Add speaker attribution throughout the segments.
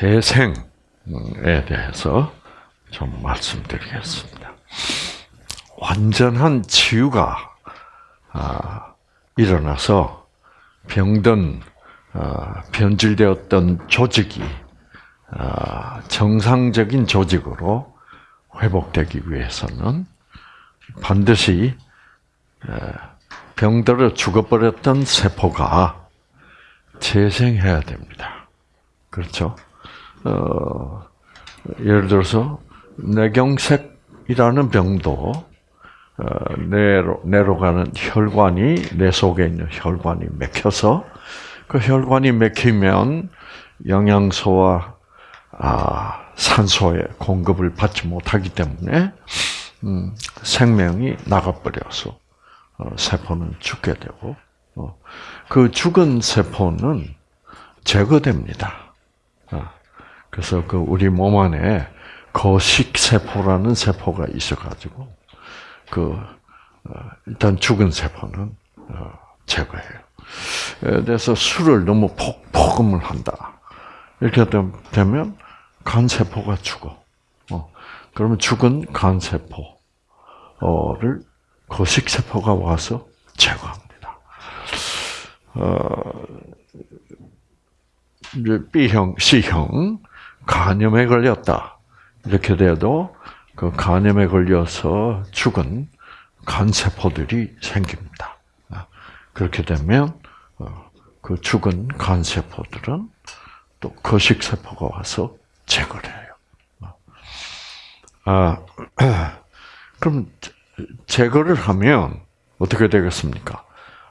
Speaker 1: 재생에 대해서 좀 말씀드리겠습니다. 완전한 치유가 아, 일어나서 병든 아, 변질되었던 조직이 아, 정상적인 조직으로 회복되기 위해서는 반드시 병들어 죽어버렸던 세포가 재생해야 됩니다. 그렇죠? 어, 예를 들어서 뇌경색이라는 병도 어, 뇌로, 뇌로 가는 혈관이 뇌 속에 있는 혈관이 맥혀서 그 혈관이 맥히면 영양소와 아, 산소의 공급을 받지 못하기 때문에 음, 생명이 나가버려서 어, 세포는 죽게 되고 어, 그 죽은 세포는 제거됩니다. 어, 그래서 그 우리 몸 안에 거식 세포라는 세포가 있어가지고 그 어, 일단 죽은 세포는 어, 제거해요. 그래서 술을 너무 폭포금을 한다. 이렇게 되면 간 세포가 죽어. 어, 그러면 죽은 간 세포를 거식 세포가 와서 제거합니다. 어, 이제 B형, C형 간염에 걸렸다. 이렇게 돼도 그 간염에 걸려서 죽은 간 세포들이 생깁니다. 아, 그렇게 되면 어, 그 죽은 간 세포들은 또 거식 세포가 와서 제거를 해요. 아, 그럼 제거를 하면 어떻게 되겠습니까?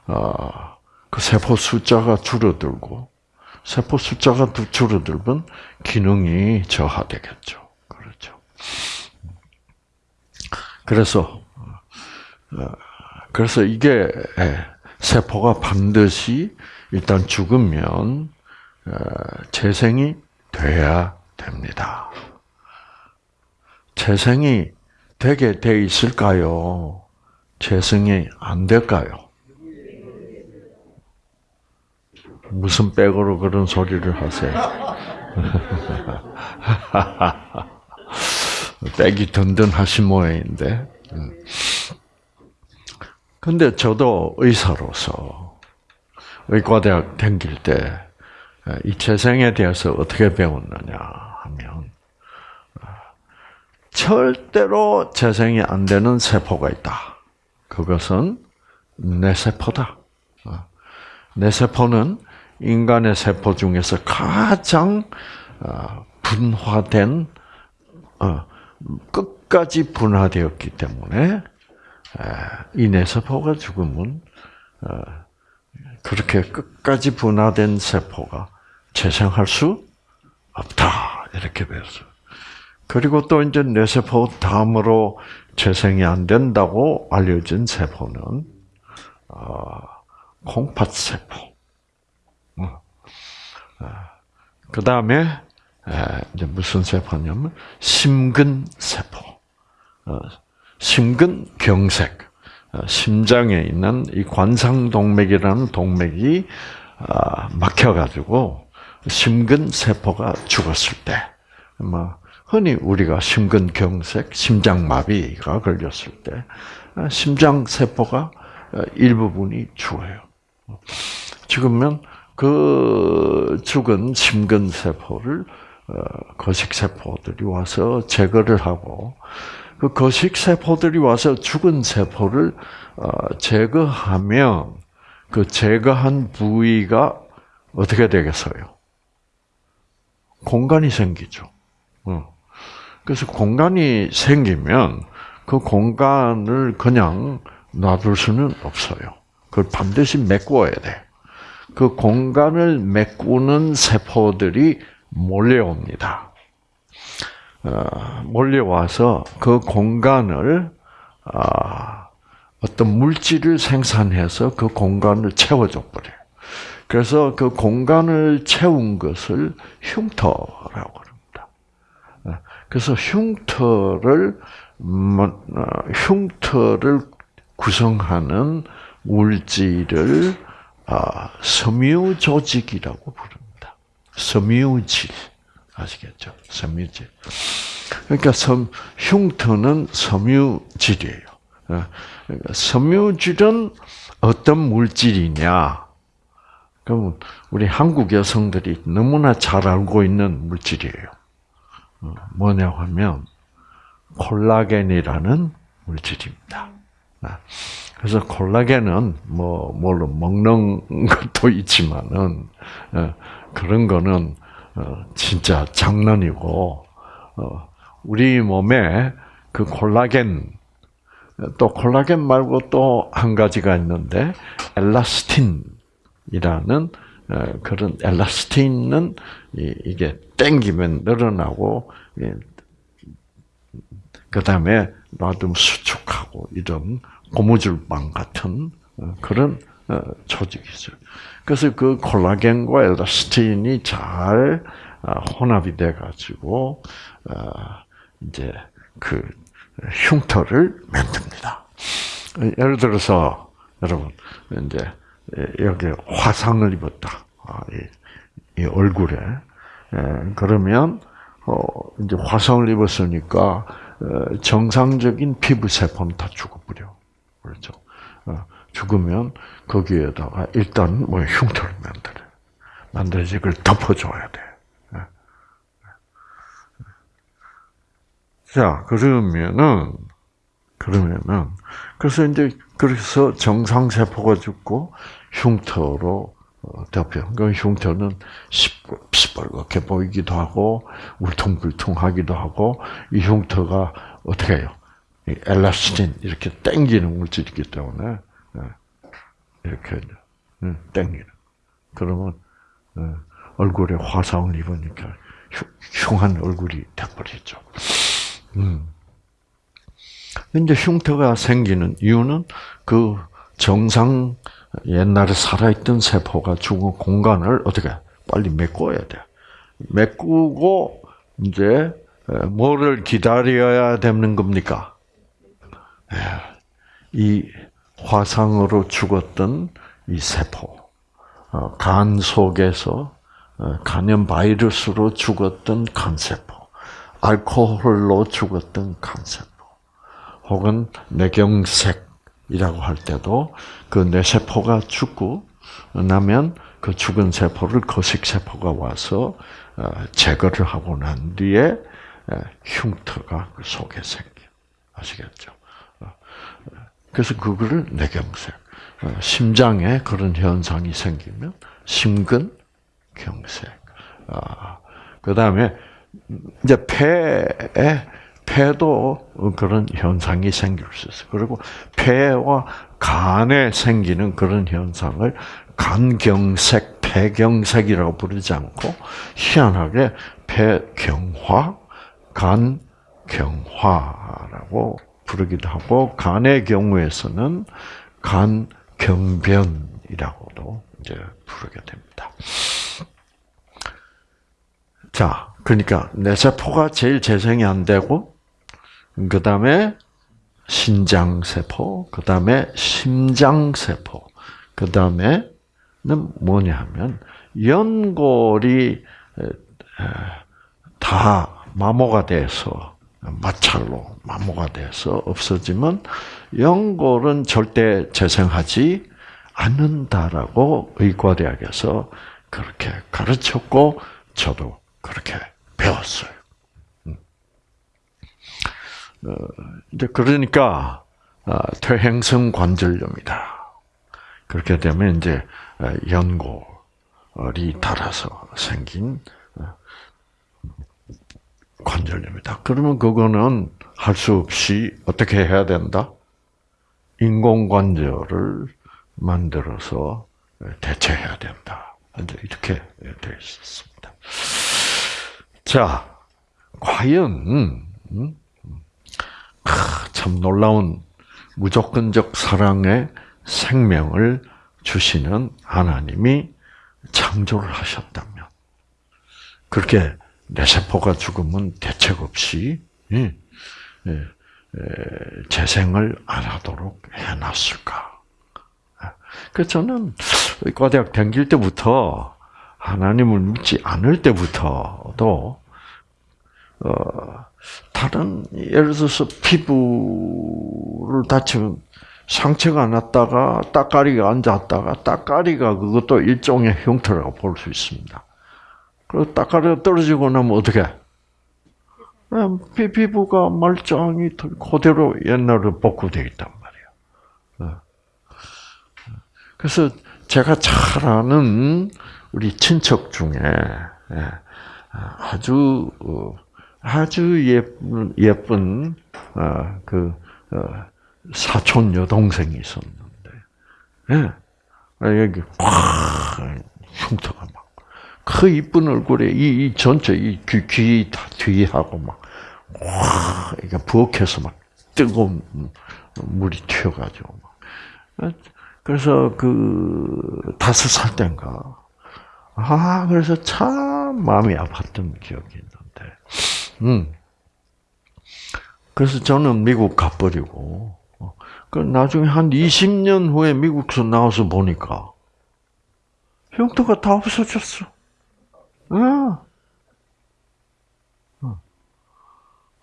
Speaker 1: 아, 그 세포 숫자가 줄어들고 세포 숫자가 줄어들면 기능이 저하되겠죠. 그렇죠. 그래서 어, 그래서 이게 예, 세포가 반드시 일단 죽으면 어, 재생이 돼야 됩니다. 재생이 되게 돼 있을까요? 재생이 안 될까요? 무슨 백으로 그런 소리를 하세요? 백이 든든하신 모양인데. 음. 근데 저도 의사로서 의과대학 다길 때 이 재생에 대해서 어떻게 배웠느냐 하면 절대로 재생이 안 되는 세포가 있다. 그것은 내 세포다. 내 세포는 인간의 세포 중에서 가장 어, 분화된 어, 끝까지 분화되었기 때문에 이 뇌세포가 죽으면 어, 그렇게 끝까지 분화된 세포가 재생할 수 없다 이렇게 배웠어. 그리고 또 이제 뇌세포 다음으로 재생이 안 된다고 알려진 세포는 콩팥 세포. 그 다음에 이제 무슨 세포냐면 심근 세포, 어, 심근 경색, 어, 심장에 있는 이 관상동맥이라는 동맥이 아, 막혀가지고 심근 세포가 죽었을 때, 뭐 흔히 우리가 심근경색, 심장마비가 걸렸을 때 아, 심장 세포가 어, 일부분이 죽어요. 죽으면 그 죽은 심근세포를 어, 거식세포들이 와서 제거를 하고 그 거식세포들이 와서 죽은 세포를 어, 제거하면 그 제거한 부위가 어떻게 되겠어요? 공간이 생기죠. 어. 그래서 공간이 생기면 그 공간을 그냥 놔둘 수는 없어요. 그걸 반드시 메꿔야 돼. 그 공간을 메꾸는 세포들이 몰려옵니다. 어, 몰려와서 그 공간을 아, 어떤 물질을 생산해서 그 공간을 채워줘 버려요. 그래서 그 공간을 채운 것을 흉터라고 합니다. 어, 그래서 흉터를 뭐, 어, 흉터를 구성하는 물질을 아, 섬유 조직이라고 부릅니다. 섬유질. 아시겠죠? 섬유질. 그러니까 섬, 흉터는 섬유질이에요. 어, 그러니까 섬유질은 어떤 물질이냐? 그럼 우리 한국 여성들이 너무나 잘 알고 있는 물질이에요. 어, 뭐냐 하면 콜라겐이라는 물질입니다. 아, 그래서 콜라겐은 뭐 뭘로 먹는 것도 있지만은 어, 그런 거는 어, 진짜 장난이고 우리 몸에 그 콜라겐 또 콜라겐 말고 또 한 가지가 있는데 엘라스틴이라는 그런 엘라스틴은 이게 땡기면 늘어나고 그 다음에 놔두면 수축하고 이런 고무줄빵 같은 어, 그런 어, 조직이 있어요. 그래서 그 콜라겐과 엘라스틴이 잘 아, 혼합이 돼가지고 이제 그 흉터를 만듭니다. 예를 들어서 여러분 이제 여기 화상을 입었다. 아, 이, 얼굴에 그러면 어, 이제 화상을 입었으니까 어, 정상적인 피부 세포는 다 죽어버려. 그렇죠. 어, 죽으면 거기에다가 일단 뭐 흉터를 만들어. 만들어서 그걸 덮어줘야 돼. 예. 자, 그러면은, 그러면은, 그래서 이제, 그래서 정상세포가 죽고 흉터로 어, 덮여. 그 흉터는 시뻘겋게 보이기도 하고 울퉁불퉁하기도 하고 이 흉터가 어떻게 해요? 엘라스틴 이렇게 땡기는 물질이기 때문에 예, 이렇게 땡기는. 그러면 예, 얼굴에 화상을 입으니까 흉한 얼굴이 돼버리죠. 음. 이제 흉터가 생기는 이유는 그 정상 옛날에 살아있던 세포가 죽은 공간을 어떻게 빨리 메꿔야 돼. 메꾸고 이제 뭐를 기다려야 되는 겁니까? 이 화상으로 죽었던 이 세포, 어, 간 속에서 어, 간염 바이러스로 죽었던 간세포, 알코올로 죽었던 간세포, 혹은 뇌경색 이라고 할 때도 그 뇌세포가 죽고 나면 그 죽은 세포를 거식 세포가 와서 어, 제거를 하고 난 뒤에 흉터가 그 속에 생겨 아시겠죠? 어, 그래서 그거를 뇌경색, 어, 심장에 그런 현상이 생기면 심근경색. 그 다음에 이제 폐에 폐도 그런 현상이 생길 수 있어요. 그리고 폐와 간에 생기는 그런 현상을 간경색, 폐경색이라고 부르지 않고 희한하게 폐경화, 간경화라고 부르기도 하고 간의 경우에서는 간 경변이라고도 이제 부르게 됩니다. 자, 그러니까 뇌세포가 제일 재생이 안 되고 그 다음에 신장 세포, 그 다음에 심장 세포, 그 다음에는 뭐냐 하면 연골이 다 마모가 돼서 마찰로 마모가 돼서 없어지면 연골은 절대 재생하지 않는다라고 의과대학에서 그렇게 가르쳤고 저도 그렇게 배웠어요. 어, 이제 그러니까 아, 퇴행성 관절염이다. 그렇게 되면 이제 아, 연골이 닳아서 생긴 어, 관절염이다. 그러면 그거는 할 수 없이 어떻게 해야 된다? 인공관절을 만들어서 대체해야 된다. 이렇게 되어 있습니다. 자, 과연 음? 참 놀라운 무조건적 사랑의 생명을 주시는 하나님이 창조를 하셨다면 그렇게 내 세포가 죽으면 대책 없이 예, 예, 재생을 안 하도록 해놨을까? 그 저는 의과대학 다닐 때부터 하나님을 믿지 않을 때부터도 어, 다른 예를 들어서 피부를 다치면 상처가 났다가 따까리가 앉았다가 따까리가 그것도 일종의 형태라고 볼 수 있습니다. 그리고 따까리가 떨어지고 나면 어떻게? 피부가 말짱이 그대로 옛날로 복구되어 있단 말이에요. 어. 그래서 제가 잘 아는 우리 친척 중에 예, 아주 어, 아주 예쁜 예쁜 어, 그 사촌 여동생이 있었는데, 예. 여기 확 흉터가 막, 그 이쁜 얼굴에 이, 이 전체 이 귀, 귀 뒤하고 막, 와, 이게 부엌에서 막 뜨거운 물이 튀어가지고 막. 그래서 그 다섯 살 때인가, 아 그래서 참 마음이 아팠던 기억이 있는데, 음. 그래서 저는 미국 가버리고, 그 나중에 한 20년 후에 미국에서 나와서 보니까 흉터가 다 없어졌어. 어.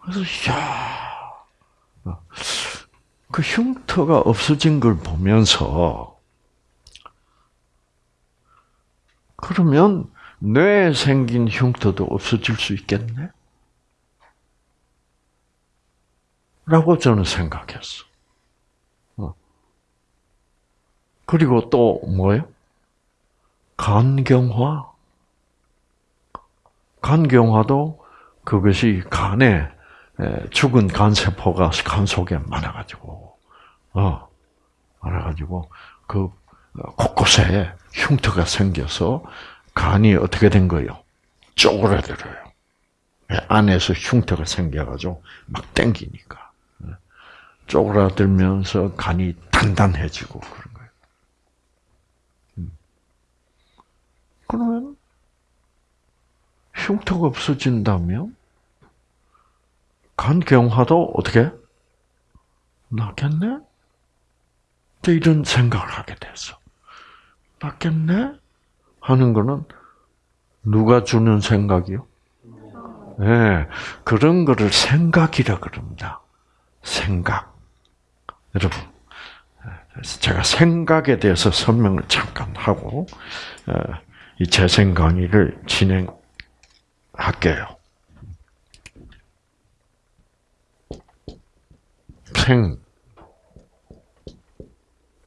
Speaker 1: 그래서 야, 어. 그 흉터가 없어진 걸 보면서 그러면 뇌에 생긴 흉터도 없어질 수 있겠네? 라고 저는 생각했어. 그리고 또 뭐예요? 간경화. 간 경화도 그것이 간에 죽은 간세포가 간 속에 많아가지고, 어, 많아가지고 그 곳곳에 흉터가 생겨서 간이 어떻게 된 거예요? 쪼그라들어요. 안에서 흉터가 생겨가지고 막 땡기니까 쪼그라들면서 간이 단단해지고 그런 그러면 흉터가 없어진다면 간경화도 어떻게 낫겠네? 이런 생각을 하게 됐어. 낫겠네? 하는 거는 누가 주는 생각이요? 네, 그런 거를 생각이라 그럽니다. 생각. 여러분, 제가 생각에 대해서 설명을 잠깐 하고 어, 이 재생 강의를 진행 할게요. 생,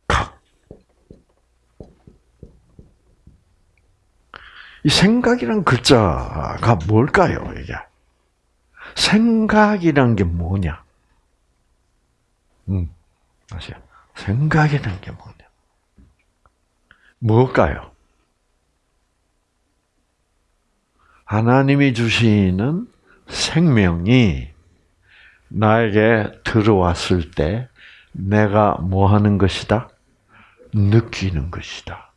Speaker 1: 각. 이 생각이란 글자가 뭘까요, 이게? 생각이란 게 뭐냐? 음, 아시요? 생각이란 게 뭐냐? 뭘까요? 하나님이 주시는 생명이 나에게 들어왔을 때 내가 뭐 하는 것이다? 느끼는 것이다.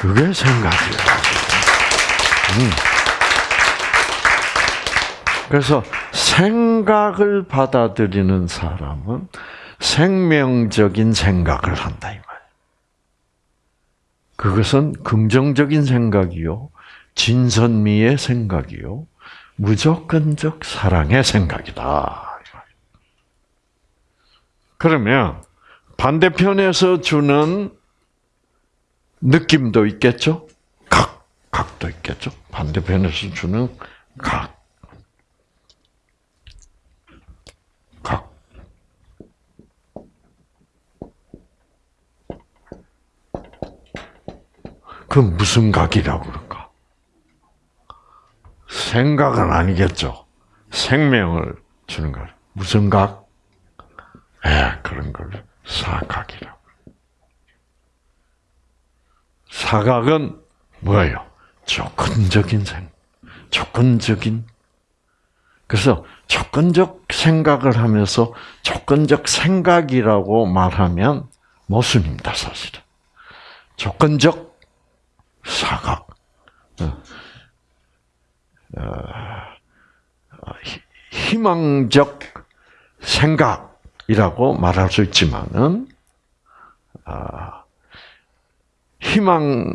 Speaker 1: 그게 생각이야. 음. 그래서 생각을 받아들이는 사람은 생명적인 생각을 한다 이 말. 그것은 긍정적인 생각이요, 진선미의 생각이요, 무조건적 사랑의 생각이다. 그러면 반대편에서 주는 느낌도 있겠죠? 각, 각도 있겠죠? 반대편에서 주는 각. 각. 그 무슨 각이라고 그럴까? 생각은 아니겠죠. 생명을 주는 걸. 무슨 각? 예, 그런 걸 사각이라고. 사각은 뭐예요? 조건적인 생, 조건적인. 그래서 조건적 생각을 하면서 조건적 생각이라고 말하면 모순입니다, 사실은. 조건적 사각. 어. 어, 희망적 생각이라고 말할 수 있지만은 아, 희망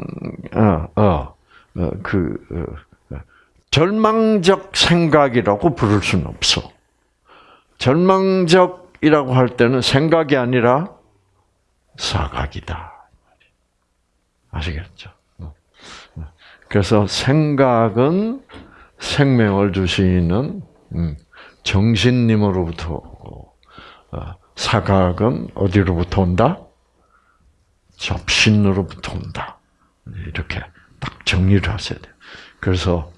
Speaker 1: 어그 어, 어, 절망적 생각이라고 부를 수는 없어. 절망적이라고 할 때는 생각이 아니라 사각이다. 아시겠죠? 그래서 생각은 생명을 주시는 음, 정신님으로부터 어, 사각은 어디로부터 온다? 접신으로부터 온다. 이렇게 딱 정리를 하셔야 돼요. 그래서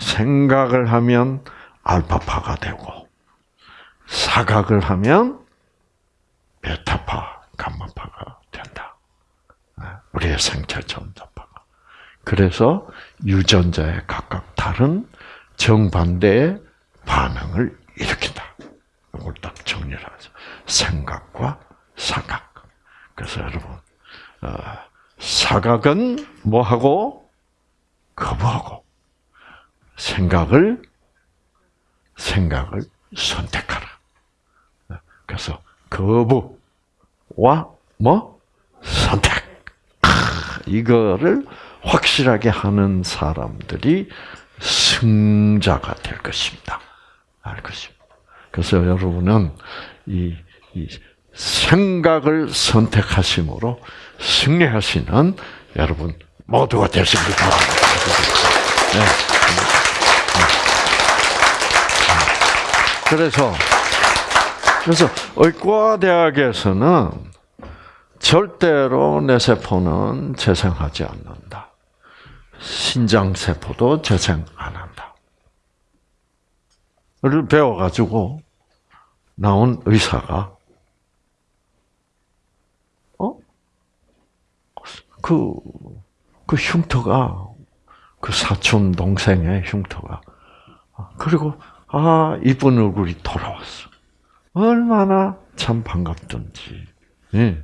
Speaker 1: 생각을 하면 알파파가 되고 사각을 하면 베타파, 감마파가 된다. 우리의 생체 전자파가. 그래서 유전자에 각각 다른 정반대의 반응을 일으킨다. 이걸 딱 정리를 하죠. 생각과 사각. 그래서 여러분, 어, 사각은 뭐하고? 거부하고. 생각을, 생각을 선택하라. 그래서 거부와 뭐? 선택. 이거를 확실하게 하는 사람들이 승자가 될 것입니다. 알 것입니다. 그래서 여러분은 이, 이 생각을 선택하심으로 승리하시는 여러분 모두가 되시길 바랍니다. 네. 그래서 그래서 의과대학에서는 절대로 내 세포는 재생하지 않는다. 신장 세포도 재생 안 한다. 를 배워가지고 나온 의사가 어? 그, 그 흉터가 그 사촌 동생의 흉터가 그리고 아 이쁜 얼굴이 돌아왔어. 얼마나 참 반갑던지. 예.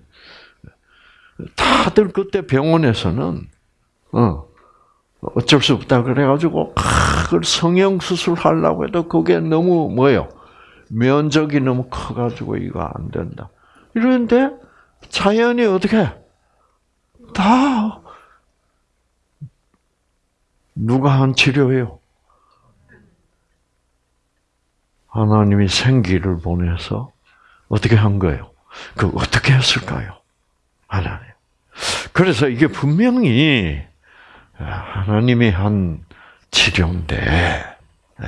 Speaker 1: 다들 그때 병원에서는 어, 어쩔 수 없다 그래가지고 그걸 성형 수술 하려고 해도 그게 너무 뭐요 면적이 너무 커가지고 이거 안 된다. 이러는데 자연이 어떻게 다 누가 한 치료예요? 하나님이 생기를 보내서 어떻게 한 거예요? 그 어떻게 했을까요? 하나님. 그래서 이게 분명히 하나님이 한 치료인데, 네,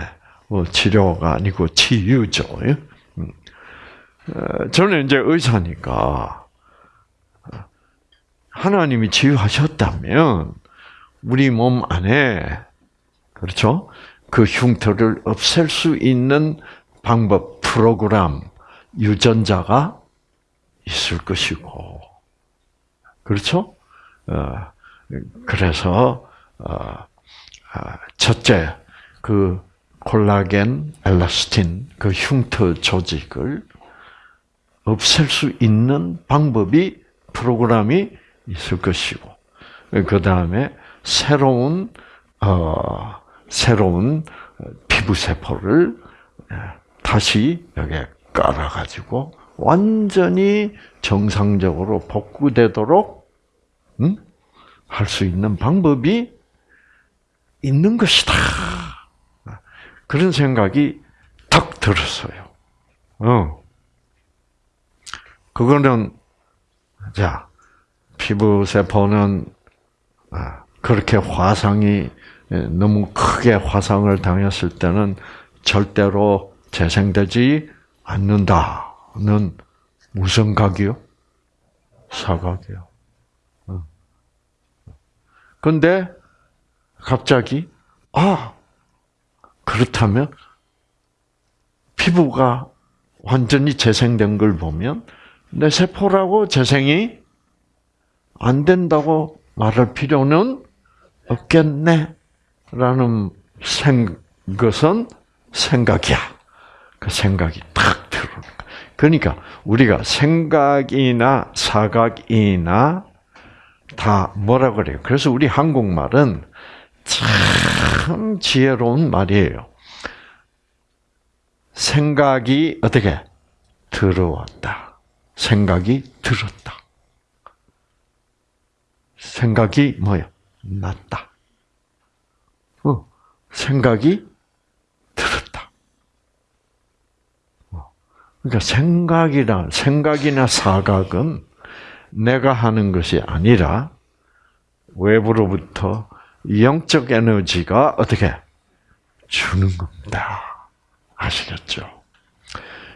Speaker 1: 뭐 치료가 아니고 치유죠. 예? 음. 어, 저는 이제 의사니까 하나님이 치유하셨다면 우리 몸 안에 그렇죠? 그 흉터를 없앨 수 있는 방법, 프로그램, 유전자가 있을 것이고, 그렇죠? 어, 그래서 어, 아, 첫째 그 콜라겐, 엘라스틴 그 흉터 조직을 없앨 수 있는 방법이 프로그램이 있을 것이고, 그 다음에 새로운 어, 새로운 피부 세포를 다시 여기에 깔아가지고 완전히 정상적으로 복구되도록 음? 할 수 있는 방법이 있는 것이다. 그런 생각이 탁 들었어요. 어. 그거는 자 피부 세포는 아, 그렇게 화상이 너무 크게 화상을 당했을 때는 절대로 재생되지 않는다는 무슨 각이요? 사각이요. 근데 갑자기 아 그렇다면 피부가 완전히 재생된 걸 보면 내 세포라고 재생이 안 된다고 말할 필요는 없겠네. 라는 생, 것은 생각이야. 그 생각이 탁 들어오는 거야. 그러니까 우리가 생각이나 사각이나 다 뭐라 그래요? 그래서 우리 한국말은 참 지혜로운 말이에요. 생각이 어떻게 들어왔다. 생각이 들었다. 생각이 뭐요? 났다. 어, 생각이 들었다. 어. 그러니까 생각이나 생각이나 사각은 내가 하는 것이 아니라 외부로부터 영적 에너지가 어떻게 주는 겁니다. 아시겠죠?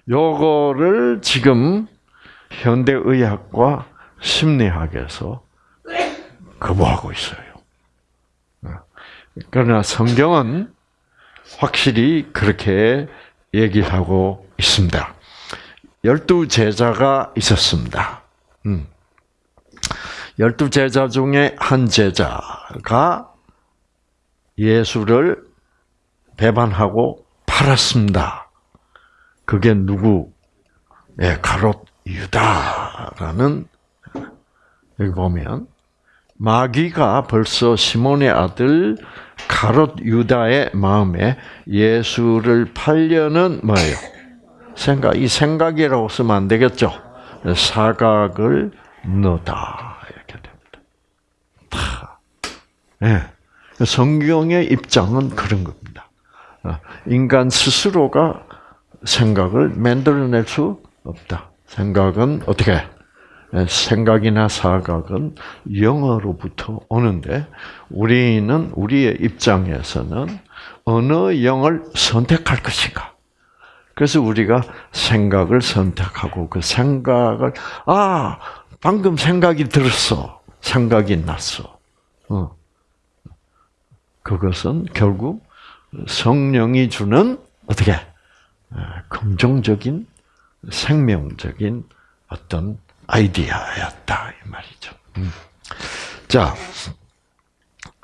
Speaker 1: 요거를 지금 현대 의학과 심리학에서 거부하고 있어요. 그러나 성경은 확실히 그렇게 얘기하고 있습니다. 열두 제자가 있었습니다. 음. 열두 제자 중에 한 제자가 예수를 배반하고 팔았습니다. 그게 누구? 예, 가롯 유다라는 여기 보면 마귀가 벌써 시몬의 아들 가롯 유다의 마음에 예수를 팔려는 뭐예요? 생각, 이 생각이라고 쓰면 안 되겠죠? 사각을 넣다. 네. 성경의 입장은 그런 겁니다. 어, 인간 스스로가 생각을 만들어낼 수 없다. 생각은 어떻게? 예, 생각이나 사각은 영어로부터 오는데 우리는 우리의 입장에서는 어느 영을 선택할 것인가. 그래서 우리가 생각을 선택하고 그 생각을 아 방금 생각이 들었어 생각이 났어. 어. 그것은 결국 성령이 주는 어떻게 긍정적인 생명적인 어떤 아이디어였다 이 말이죠. 음. 자,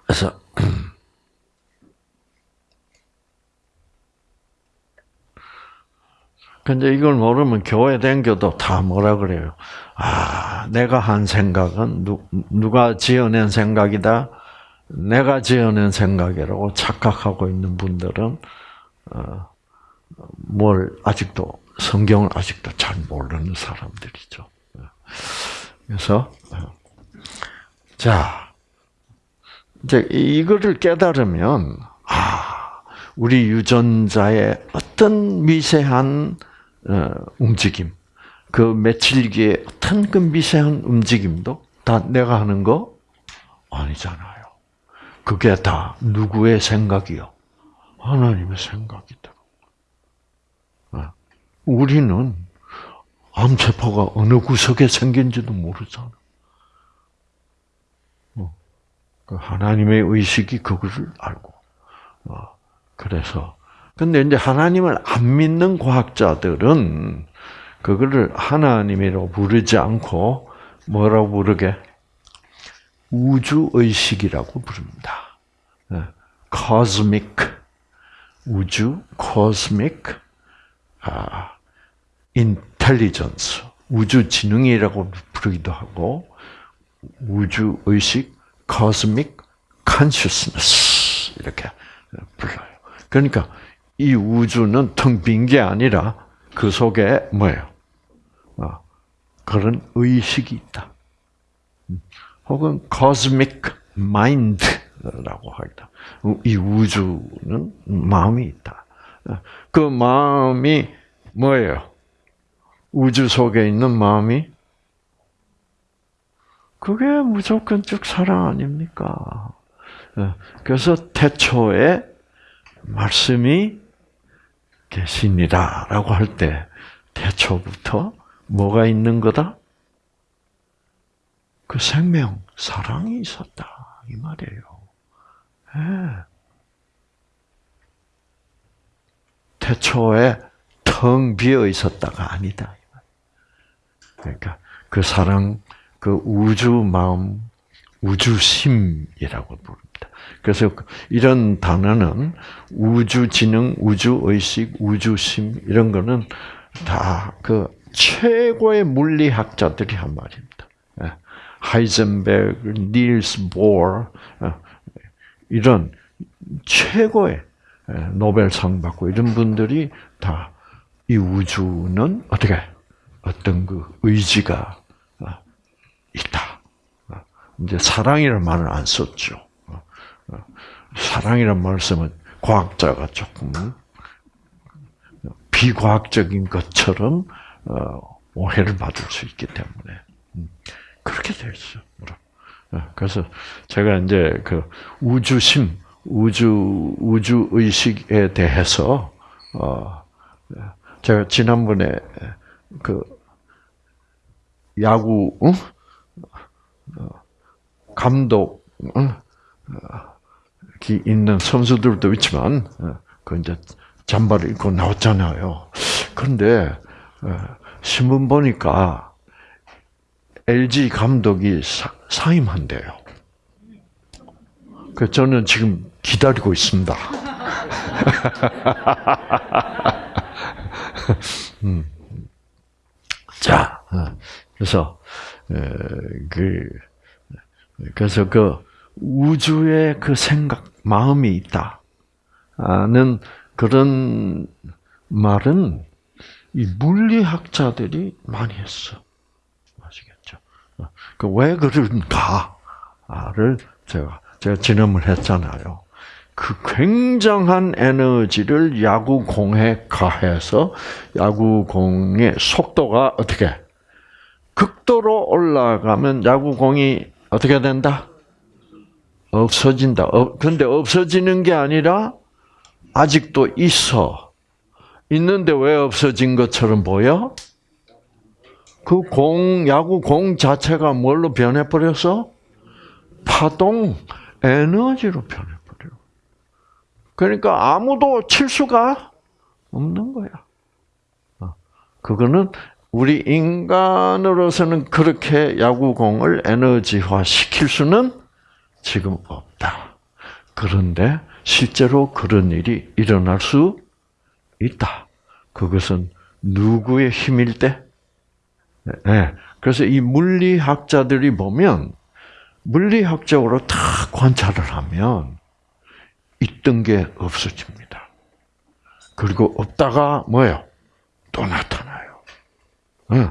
Speaker 1: 그래서 근데 이걸 모르면 교회 댕겨도 다 뭐라 그래요? 아, 내가 한 생각은 누, 누가 지어낸 생각이다. 내가 지어낸 생각이라고 착각하고 있는 분들은 어, 뭘 아직도 성경을 아직도 잘 모르는 사람들이죠. 그래서 자 이제 이거를 깨달으면 아 우리 유전자의 어떤 미세한 어, 움직임, 그 며칠기의 어떤 그 미세한 움직임도 다 내가 하는 거 아니잖아요. 그게 다 누구의 생각이요? 하나님의 생각이다. 어. 우리는 암세포가 어느 구석에 생긴지도 모르잖아. 어. 그 하나님의 의식이 그거를 알고. 어. 그래서 근데 이제 하나님을 안 믿는 과학자들은 그거를 하나님이라고 부르지 않고 뭐라고 부르게? 우주 의식이라고 부릅니다. cosmic 우주 cosmic 아, intelligence 우주 지능이라고 부르기도 하고 우주 의식 cosmic consciousness 이렇게 불러요. 그러니까 이 우주는 텅 빈 게 아니라 그 속에 뭐예요? 어, 그런 의식이 있다. 혹은 cosmic mind라고 하다. 이 우주는 마음이 있다. 그 마음이 뭐예요? 우주 속에 있는 마음이 그게 무조건적 사랑 아닙니까? 그래서 태초에 말씀이 계시니라라고 할 때 태초부터 뭐가 있는 거다? 그 생명, 사랑이 있었다. 이 말이에요. 네. 태초에 텅 비어 있었다가 아니다. 그러니까 그 사랑, 그 우주 마음, 우주심이라고 부릅니다. 그래서 이런 단어는 우주 지능, 우주 의식, 우주심 이런 거는 다 그 최고의 물리학자들이 한 말입니다. 하이젠베그, 닐스 보어 이런 최고의 노벨상 받고 이런 분들이 다 이 우주는 어떻게 어떤 그 의지가 어, 있다. 이제 사랑이라는 말을 안 썼죠. 어, 사랑이라는 말을 쓰면 과학자가 조금 비과학적인 것처럼 어, 오해를 받을 수 있기 때문에 음, 그렇게 됐어. 어, 그래서 제가 이제 그 우주심, 우주 우주 의식에 대해서 어 제가 지난번에 그 야구 응? 감독 응? 있는 선수들도 있지만 그 이제 잠바를 입고 나왔잖아요. 그런데 신문 보니까 LG 감독이 사, 임한대요. 그 저는 지금 기다리고 있습니다. 음. 자, 어, 그래서 그 그래서 그 우주의 그 생각, 마음이 있다는 그런 말은 이 물리학자들이 많이 했어. 아시겠죠? 어, 그왜 그런가를 제가 제가 진음을 했잖아요. 그 굉장한 에너지를 야구 공에 가해서 야구 공의 속도가 어떻게 극도로 올라가면 야구 공이 어떻게 된다? 없어진다. 어, 근데 없어지는 게 아니라 아직도 있어. 있는데 왜 없어진 것처럼 보여? 그 공, 야구 공 자체가 뭘로 변해버려서? 파동, 에너지로 변해버려. 그러니까 아무도 칠 수가 없는 거야. 어, 그거는 우리 인간으로서는 그렇게 야구공을 에너지화 시킬 수는 지금 없다. 그런데 실제로 그런 일이 일어날 수 있다. 그것은 누구의 힘일 때? 네. 그래서 이 물리학자들이 보면 물리학적으로 다 관찰을 하면 있던 게 없어집니다. 그리고 없다가 뭐예요? 또 나타나요. 네.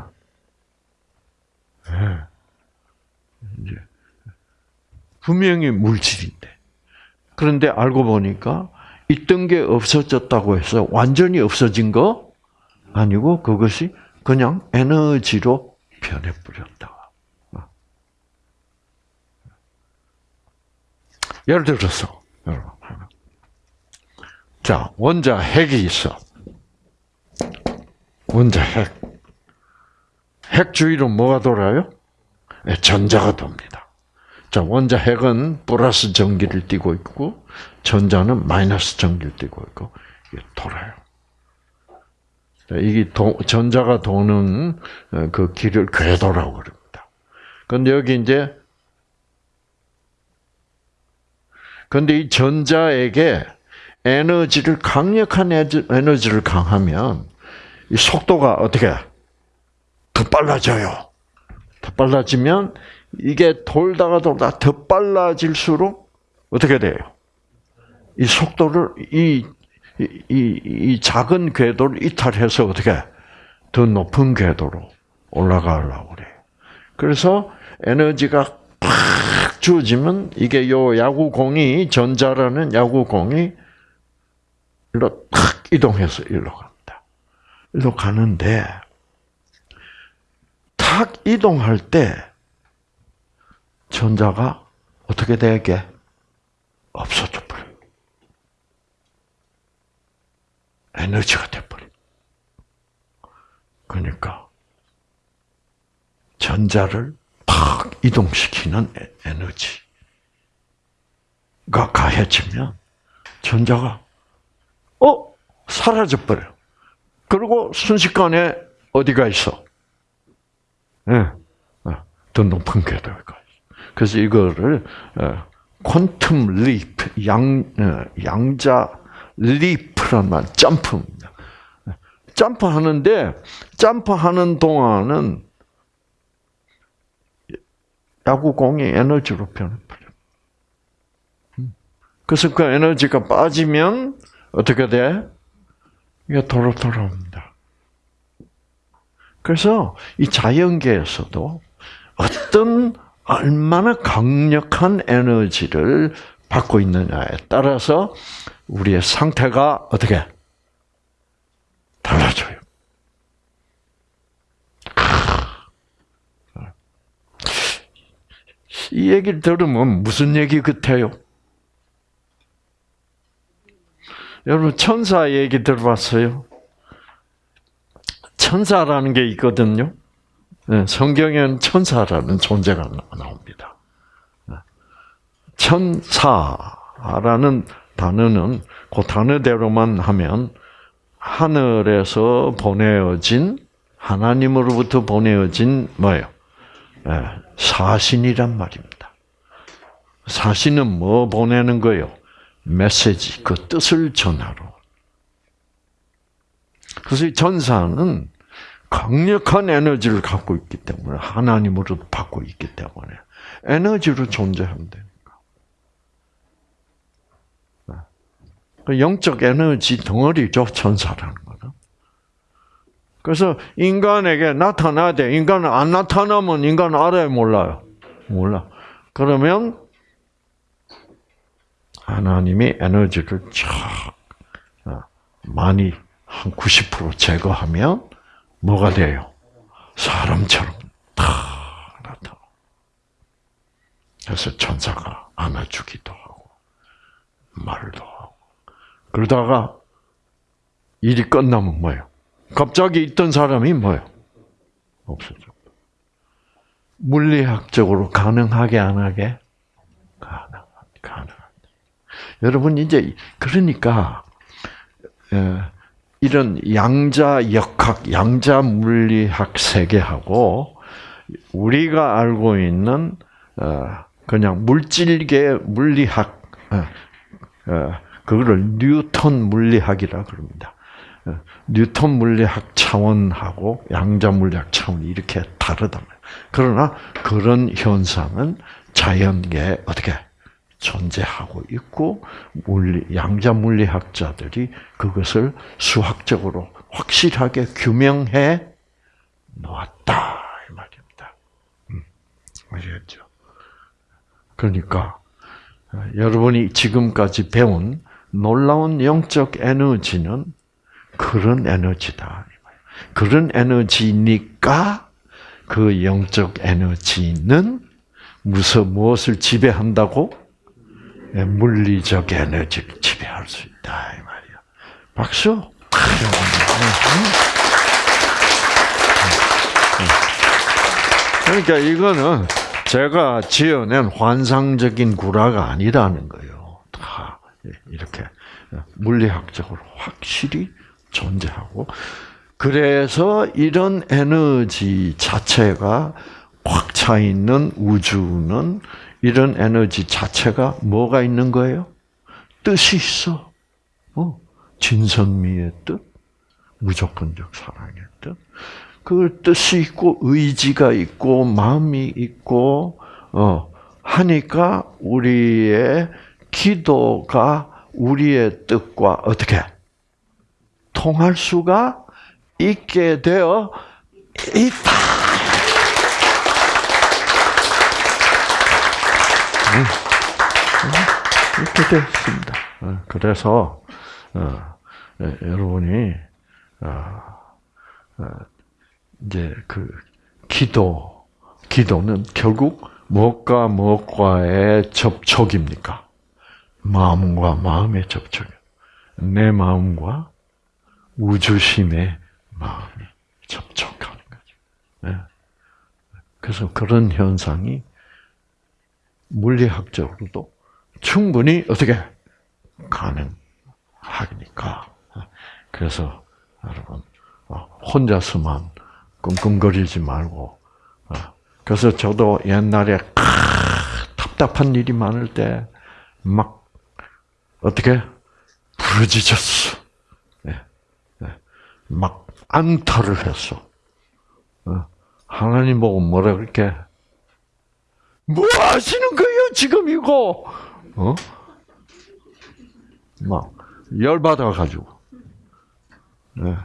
Speaker 1: 네. 분명히 물질인데. 그런데 알고 보니까 있던 게 없어졌다고 해서 완전히 없어진 거 아니고 그것이 그냥 에너지로 변해버렸다. 예를 들어서, 자, 원자 핵이 있어. 원자 핵. 핵 주위로 뭐가 돌아요? 네, 전자가 돕니다. 자, 원자 핵은 플러스 전기를 띠고 있고, 전자는 마이너스 전기를 띠고 있고, 돌아요. 이게 도, 전자가 도는 어, 그 길을 궤도라고 그럽니다. 근데 여기 이제, 근데 이 전자에게 에너지를, 강력한 에너지를 강하면, 이 속도가 어떻게, 더 빨라져요. 더 빨라지면, 이게 돌다가 돌다 더 빨라질수록 어떻게 돼요? 이 속도를 이, 이, 이, 작은 궤도를 이탈해서 어떻게 더 높은 궤도로 올라가려고 그래요. 그래서 에너지가 팍 주어지면 이게 요 야구공이 전자라는 야구공이 일로 탁 이동해서 일로 갑니다. 일로 가는데 탁 이동할 때 전자가 어떻게 되게 없어져 버려. 에너지가 돼버려. 그러니까 전자를 팍 이동시키는 에너지가 가해지면 전자가 어 사라져 버려. 그리고 순식간에 어디가 있어? 예, 네. 더 높은 궤도에 가. 그래서 이거를 quantum leap, 양, 어, 양자 리프란 말, 점프입니다. 점프하는데, 점프하는 동안은 야구공이 에너지로 변해버려. 음. 그래서 그 에너지가 빠지면 어떻게 돼? 이게 도로 돌아옵니다. 그래서 이 자연계에서도 어떤 얼마나 강력한 에너지를 받고 있느냐에 따라서 우리의 상태가 어떻게 달라져요. 이 얘기를 들으면 무슨 얘기 같아요? 여러분 천사 얘기 들어봤어요? 천사라는 게 있거든요. 네, 성경에는 천사라는 존재가 나옵니다. 천사라는 단어는 그 단어대로만 하면 하늘에서 보내어진 하나님으로부터 보내어진 뭐예요? 네, 사신이란 말입니다. 사신은 뭐 보내는 거예요? 메시지, 그 뜻을 전하러. 그래서 이 전사는 강력한 에너지를 갖고 있기 때문에 하나님으로 받고 있기 때문에 에너지로 존재한다니까. 그 영적 에너지 덩어리죠 천사라는 거는. 그래서 인간에게 나타나야 돼. 인간은 안 나타나면 인간은 알아요, 몰라요? 몰라. 그러면 하나님이 에너지를 쫙 어, 많이 한 90% 제거하면 뭐가 돼요? 사람처럼 다 나타나. 그래서 천사가 안아주기도 하고 말도 하고 그러다가 일이 끝나면 뭐예요? 갑자기 있던 사람이 뭐예요? 없어져. 물리학적으로 가능하게 안 하게 가능 가능. 여러분 이제 그러니까 이런 양자 역학, 양자 물리학 세계하고 우리가 알고 있는 어, 그냥 물질계 물리학 어, 어, 그거를 뉴턴 물리학이라 그럽니다. 뉴턴 물리학 차원하고 양자 물리학 차원이 이렇게 다르다. 그러나 그런 현상은 자연계 어떻게 존재하고 있고 물리 양자 물리학자들이 그것을 수학적으로 확실하게 규명해 놓았다 이 말입니다. 음, 아시겠죠? 그러니까 어, 여러분이 지금까지 배운 놀라운 영적 에너지는 그런 에너지다. 그런 에너지니까 그 영적 에너지는 무엇을 지배한다고? 예, 물리적 에너지를 지배할 수 있다 이 말이야. 박수. 그러니까 이거는 제가 지어낸 환상적인 구라가 아니라는 거예요. 다 이렇게 물리학적으로 확실히 존재하고 그래서 이런 에너지 자체가 꽉 차 있는 우주는 이런 에너지 자체가 뭐가 있는 거예요? 뜻이 있어. 어, 진선미의 뜻, 무조건적 사랑의 뜻. 그 뜻이 있고 의지가 있고 마음이 있고 어 하니까 우리의 기도가 우리의 뜻과 어떻게 통할 수가 있게 되어 있다. 이렇게 되었습니다. 어, 그래서 어, 예, 여러분이 어, 이제 그 기도 기도는 결국 무엇과 무엇과의 접촉입니까? 마음과 마음의 접촉. 내 마음과 우주심의 마음이 접촉하는 거죠. 네. 그래서 그런 현상이 물리학적으로도 충분히 어떻게 가능하니까. 그래서 여러분 어, 혼자서만 끙끙거리지 말고. 어, 그래서 저도 옛날에 답답한 일이 많을 때 막 어떻게 부러지셨어. 네, 네. 막 안타를 했어. 어, 하나님 보고 뭐라 그렇게 뭐 하시는 거예요, 지금 이거? 어? 막, 열받아 가지고. 네.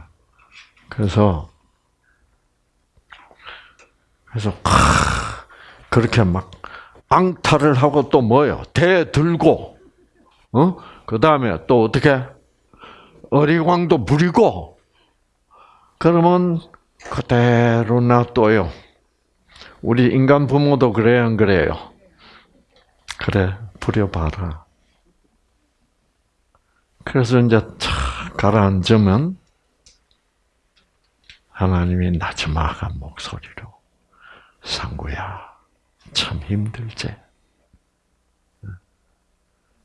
Speaker 1: 그래서, 그래서, 크, 그렇게 막, 앙탈을 하고 또 뭐요? 대 들고, 어? 그 다음에 또 어떻게? 어리광도 부리고, 그러면 그대로 놔둬요. 우리 인간 부모도 그래요, 안 그래요? 그래, 부려봐라. 그래서 이제 착 가라앉으면 하나님이 나지막한 목소리로 상구야 참 힘들지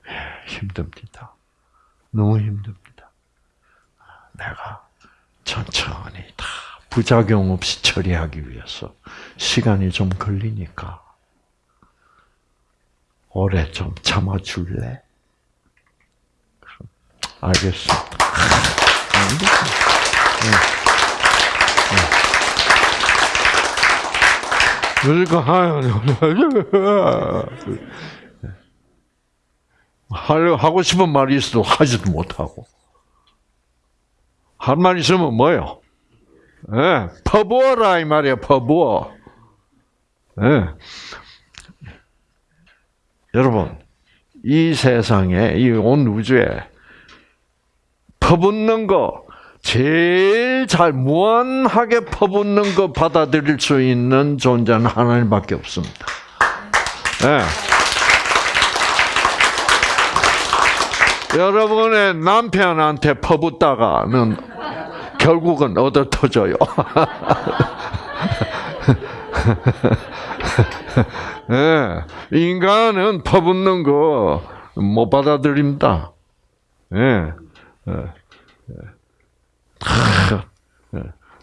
Speaker 1: 예, 힘듭니다 너무 힘듭니다 내가 천천히 다 부작용 없이 처리하기 위해서 시간이 좀 걸리니까 오래 좀 참아줄래? 알겠어. 그러니까 하고 싶은 말이 있어도 하지도 못하고 할 말 있으면 뭐요? 예, 퍼부어라 이 말이야 퍼부어. 예. 여러분 이 세상에 이 온 우주에 퍼붓는 거 제일 잘 무한하게 퍼붓는 거 받아들일 수 있는 존재는 하나님밖에 없습니다. 네. 여러분의 남편한테 퍼붓다가는 결국은 얻어 터져요. 네. 인간은 퍼붓는 거 못 받아들입니다. 네.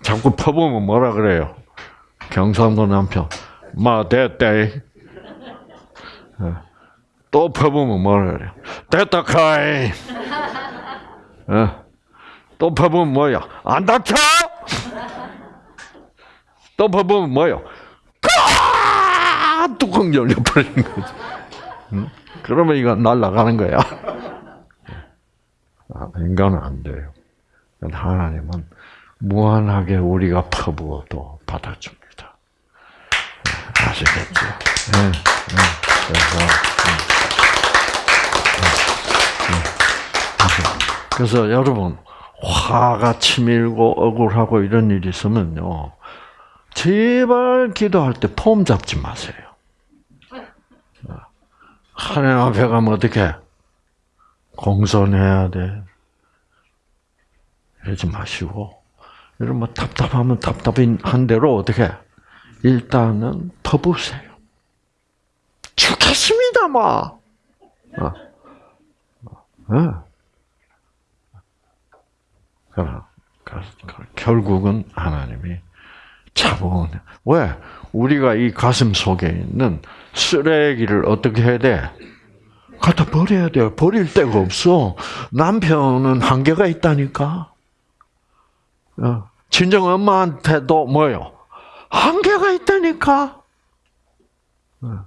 Speaker 1: 자꾸 퍼보면 뭐라 그래요? 경상도 남편, 마 됐대. 또 퍼보면 뭐라 그래요? 됐다 카이. 또 퍼보면 뭐야? 안 닥쳐? 또 퍼보면 뭐요? 뚜껑 열려버리는 거지. 그러면 이거 날아가는 거야. 아, 인간은 안 돼요. 하나님은 무한하게 우리가 퍼부어도 받아줍니다. 아시겠죠? 네, 네. 그래서, 네. 그래서 여러분 화가 치밀고 억울하고 이런 일이 있으면요, 제발 기도할 때 폼 잡지 마세요. 하나님 앞에 가면 어떻게? 공손해야 돼. 이러지 마시고, 이런 뭐 답답하면 답답한 대로 어떻게? 일단은 퍼부세요. 죽겠습니다, 뭐. 어. 어. 그럼, 결국은 하나님이 차분. 왜? 우리가 이 가슴 속에 있는 쓰레기를 어떻게 해야 돼? 갖다 버려야 돼요. 버릴 데가 없어. 남편은 한계가 있다니까. 어. 친정 엄마한테도 뭐요? 한계가 있다니까. 어.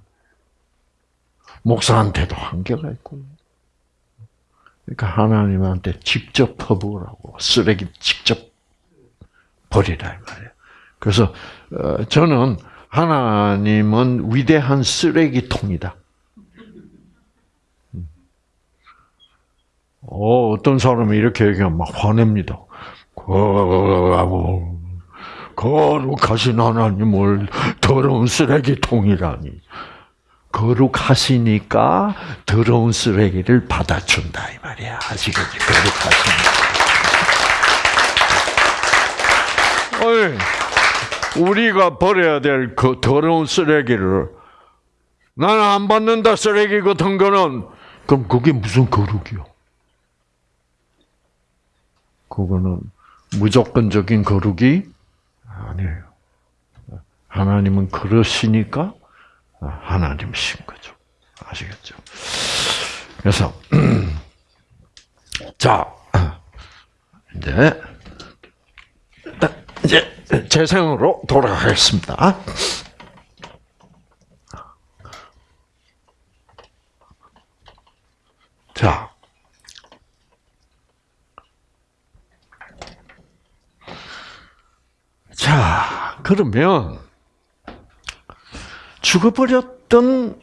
Speaker 1: 목사한테도 한계가 있고. 그러니까 하나님한테 직접 퍼부으라고 쓰레기 직접 버리라 이 말이에요. 그래서 어, 저는 하나님은 위대한 쓰레기통이다. 어, 어떤 사람이 이렇게 얘기하면 막 화냅니다. 거룩하신 하나님을 더러운 쓰레기통이라니. 거룩하시니까 더러운 쓰레기를 받아준다 이 말이야. 아시겠지? 거룩하시니까. 우리가 버려야 될 그 더러운 쓰레기를 나는 안 받는다 쓰레기 같은 거는 그럼 그게 무슨 거룩이요? 그거는 무조건적인 거룩이 아니에요. 하나님은 그러시니까 하나님이신 거죠. 아시겠죠? 그래서 자 이제 이제 재생으로 돌아가겠습니다. 자, 자, 그러면 죽어버렸던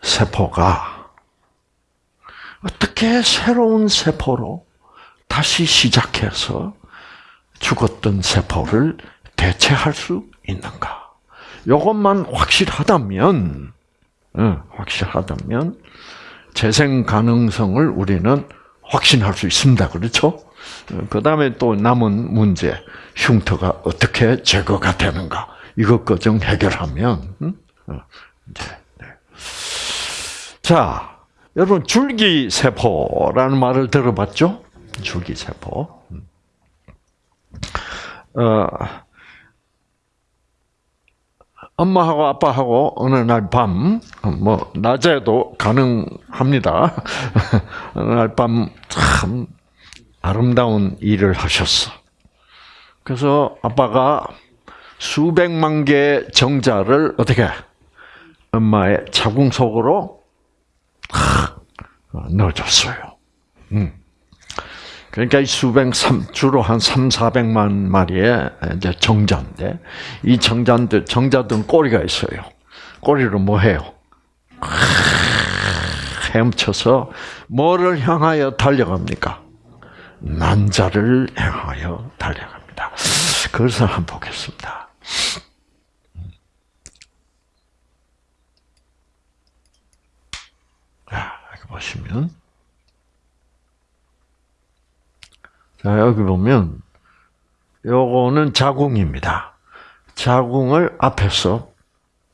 Speaker 1: 세포가 어떻게 새로운 세포로 다시 시작해서 죽었던 세포를 대체할 수 있는가? 이것만 확실하다면, 확실하다면 재생 가능성을 우리는 확신할 수 있습니다. 그렇죠? 그 다음에 또 남은 문제, 흉터가 어떻게 제거가 되는가? 이것까지 해결하면, 어, 이제, 네. 자, 여러분, 줄기 세포라는 말을 들어봤죠? 줄기 세포. 어, 엄마하고 아빠하고 어느 날 밤, 뭐, 낮에도 가능합니다. 어느 날 밤 참 아름다운 일을 하셨어. 그래서 아빠가 수백만 개의 정자를 어떻게 엄마의 자궁 속으로 넣어줬어요. 음. 그러니까 이 수백, 주로 한 3, 400만 마리의 이제 정자인데, 이 정자들, 정자들은 꼬리가 있어요. 꼬리로 뭐 해요? 헤엄쳐서 뭐를 향하여 달려갑니까? 난자를 향하여 달려갑니다. 그것을 한번 보겠습니다. 자, 여기 보시면, 자, 여기 보면, 요거는 자궁입니다. 자궁을 앞에서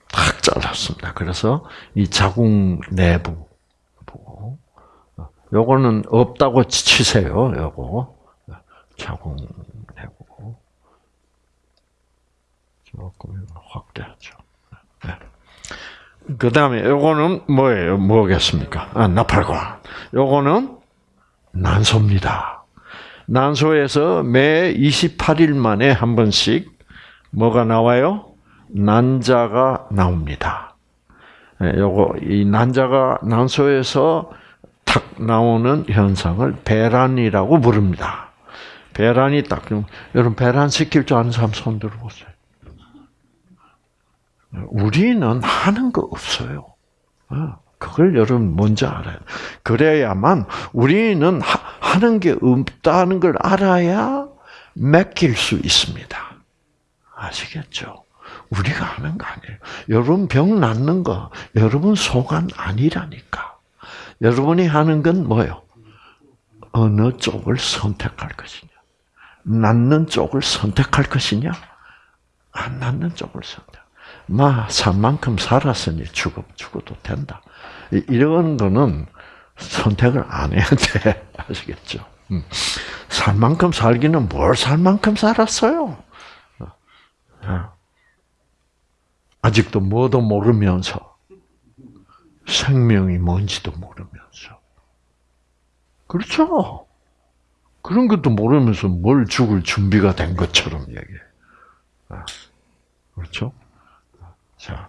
Speaker 1: 탁 잘랐습니다. 그래서 이 자궁 내부 요거는 없다고 치세요. 요거 자궁 내부 조금 확대하죠. 네. 그 다음에 요거는 뭐예요? 뭐겠습니까? 아, 나팔관. 요거는 난소입니다. 난소에서 매 28일 만에 한 번씩 뭐가 나와요? 난자가 나옵니다. 예, 요거 이 난자가 난소에서 탁 나오는 현상을 배란이라고 부릅니다. 배란이 딱 여러분 배란 시킬 줄 아는 사람 손 들어보세요. 우리는 하는 거 없어요. 어, 그걸 여러분 먼저 알아요. 그래야만 우리는 하 는 게 없다는 걸 알아야 맡길 수 있습니다. 아시겠죠? 우리가 하는 거 아니에요. 여러분 병 낫는 거 여러분 소관 아니라니까. 여러분이 하는 건 뭐예요? 어느 쪽을 선택할 것이냐. 낫는 쪽을 선택할 것이냐. 안 낫는 쪽을 선택. 마, 산 만큼 살았으니 죽어, 죽어도 된다. 이런 거는 선택을 안 해야 돼. 아시겠죠? 음. 살 만큼 살기는 뭘 살 만큼 살았어요. 어. 아직도 뭐도 모르면서 생명이 뭔지도 모르면서 그렇죠. 그런 것도 모르면서 뭘 죽을 준비가 된 것처럼 얘기해. 아, 그렇죠? 자,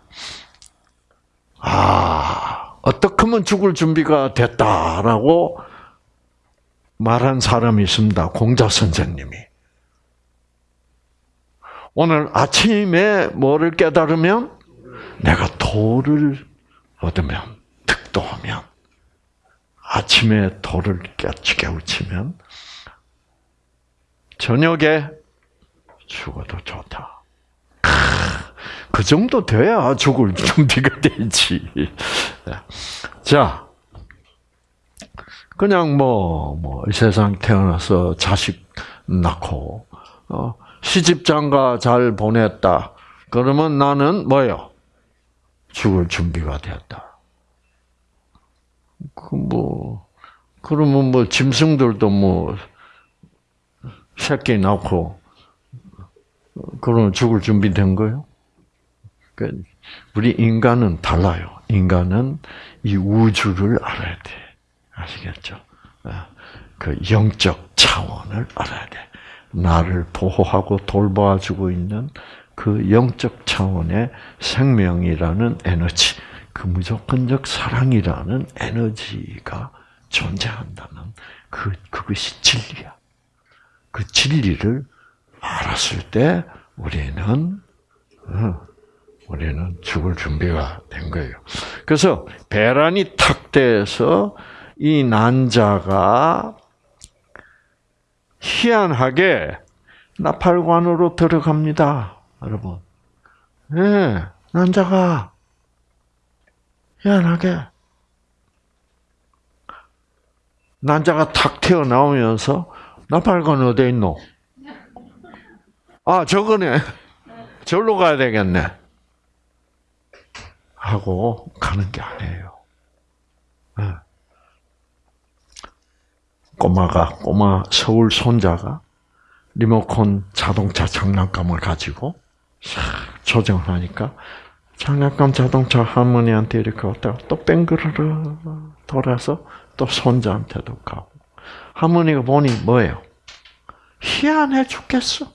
Speaker 1: 아, 어떻게 하면 죽을 준비가 됐다라고 말한 사람이 있습니다. 공자 선생님이. 오늘 아침에 뭐를 깨달으면 내가 도를 얻으면 득도하면 아침에 도를 깨우치면 저녁에 죽어도 좋다. 그 정도 돼야 죽을 준비가 되지. 자, 그냥 뭐, 뭐, 이 세상 태어나서 자식 낳고, 어, 시집장가 잘 보냈다. 그러면 나는 뭐요? 죽을 준비가 되었다. 그 뭐, 그러면 뭐, 짐승들도 뭐, 새끼 낳고, 그러면 죽을 준비된 거예요? 그 우리 인간은 달라요. 인간은 이 우주를 알아야 돼. 아시겠죠? 아, 그 영적 차원을 알아야 돼. 나를 보호하고 돌봐주고 있는 그 영적 차원의 생명이라는 에너지, 그 무조건적 사랑이라는 에너지가 존재한다는 그, 그것이 진리야. 그 진리를 알았을 때 우리는, 어, 우리는 죽을 준비가 된 거예요. 그래서 배란이 탁 돼서 이 난자가 희한하게 나팔관으로 들어갑니다. 여러분. 예, 네, 난자가 희한하게 난자가 탁 튀어나오면서 나팔관 어디 있노? 아, 저거네. 절로 가야 되겠네. 하고 가는 게 아니에요. 네. 꼬마가, 꼬마 서울 손자가 리모컨 자동차 장난감을 가지고 조정을 하니까 장난감 자동차 할머니한테 이렇게 왔다가 또 뺑그르르 돌아서 또 손자한테도 가고 할머니가 보니 뭐예요? 희한해 죽겠어.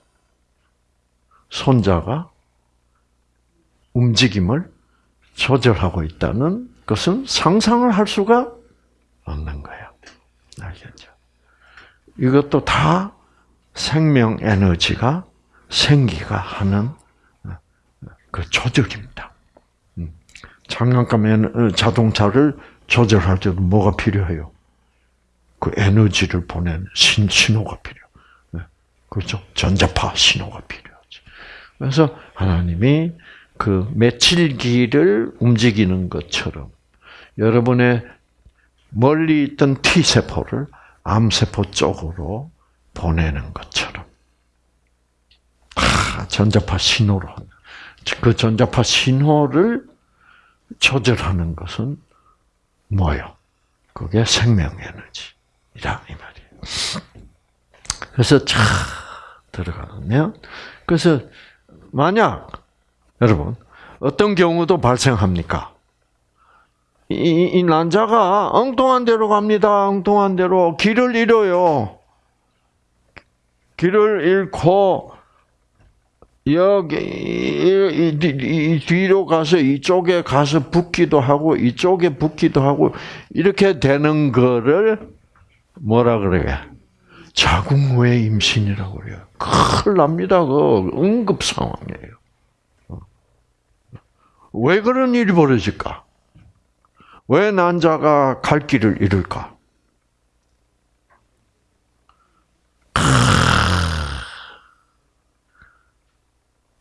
Speaker 1: 손자가 움직임을 조절하고 있다는 것은 상상을 할 수가 없는 거예요. 알겠죠? 이것도 다 생명 에너지가 생기가 하는 그 조절입니다. 음. 장난감 자동차를 조절할 때도 뭐가 필요해요? 그 에너지를 보내는 신, 신호가 필요. 네. 그렇죠? 전자파 신호가 필요하지. 그래서 하나님이 그 며칠기를 움직이는 것처럼 여러분의 멀리 있던 T 세포를 암세포 쪽으로 보내는 것처럼 아, 전자파 신호로 그 전자파 신호를 조절하는 것은 뭐요? 그게 생명 에너지이다 이 말이에요. 그래서 차 들어가면 그래서 만약 여러분 어떤 경우도 발생합니까? 이, 이 난자가 엉뚱한 데로 갑니다. 엉뚱한 데로 길을 잃어요. 길을 잃고 여기 이, 이, 이, 뒤로 가서 이쪽에 가서 붙기도 하고 이쪽에 붙기도 하고 이렇게 되는 거를 뭐라 그래요? 자궁후의 임신이라고 그래요. 큰일 납니다. 그 응급 상황이에요. 왜 그런 일이 벌어질까? 왜 난자가 갈 길을 잃을까?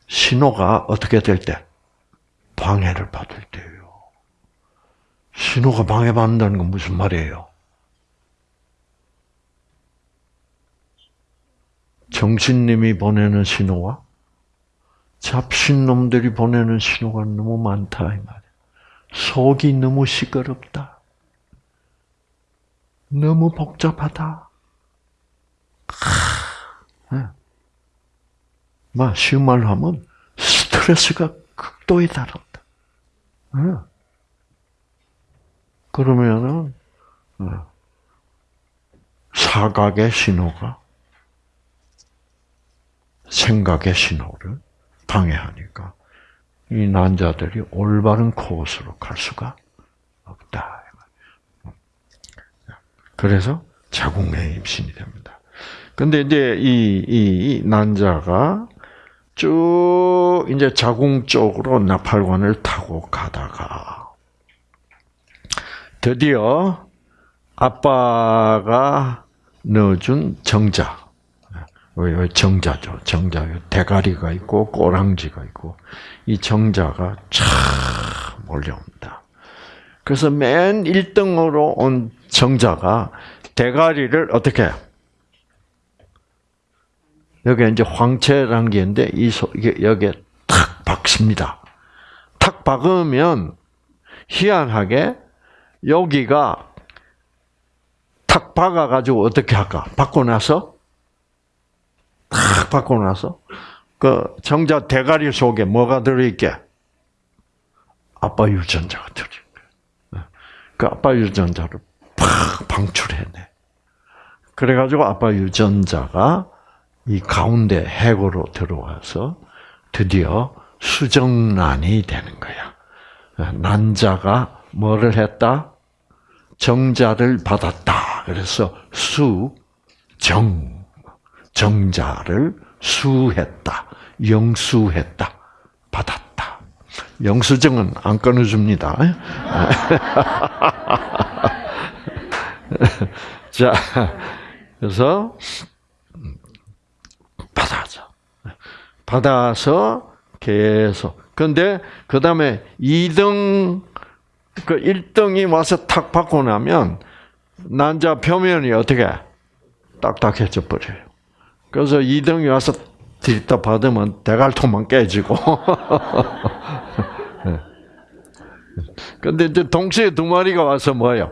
Speaker 1: 신호가 어떻게 될 때? 방해를 받을 때예요. 신호가 방해받는다는 건 무슨 말이에요? 정신님이 보내는 신호와 잡신놈들이 보내는 신호가 너무 많다 이 말이야. 속이 너무 시끄럽다. 너무 복잡하다. 네. 뭐 쉬운 말로 하면 스트레스가 극도에 달한다. 네. 그러면은 어, 사각의 신호가 생각의 신호를 방해하니까 이 난자들이 올바른 코스로 갈 수가 없다. 그래서 자궁내 임신이 됩니다. 근데 이제 이, 이 난자가 쭉 이제 자궁 쪽으로 나팔관을 타고 가다가 드디어 아빠가 넣어준 정자, 정자죠. 정자 대가리가 있고 꼬랑지가 있고 이 정자가 쫙 몰려옵니다. 그래서 맨 1등으로 온 정자가 대가리를 어떻게 해요? 여기 이제 황체라는 게 있는데 이 소, 여기에 탁 박습니다. 탁 박으면 희한하게 여기가 탁 박아가지고 어떻게 할까? 받고 나서 탁 받고 나서 그 정자 대가리 속에 뭐가 들어있게? 아빠 유전자가 들어있게. 그 아빠 유전자를 팍 방출해내. 그래가지고 아빠 유전자가 이 가운데 해고로 들어와서 드디어 수정란이 되는 거야. 난자가 뭐를 했다? 정자를 받았다. 그래서 수, 정, 정자를 수했다. 영수했다. 받았다. 영수증은 안 끊어줍니다. 자, 그래서 받아서 받아서 계속. 근데 그 다음에 2등 그 1등이 와서 탁 받고 나면 난자 표면이 어떻게 딱딱해져 버려요. 그래서 2등이 와서 들이다 받으면 대갈통만 깨지고. 근데 이제 동시에 두 마리가 와서 뭐예요?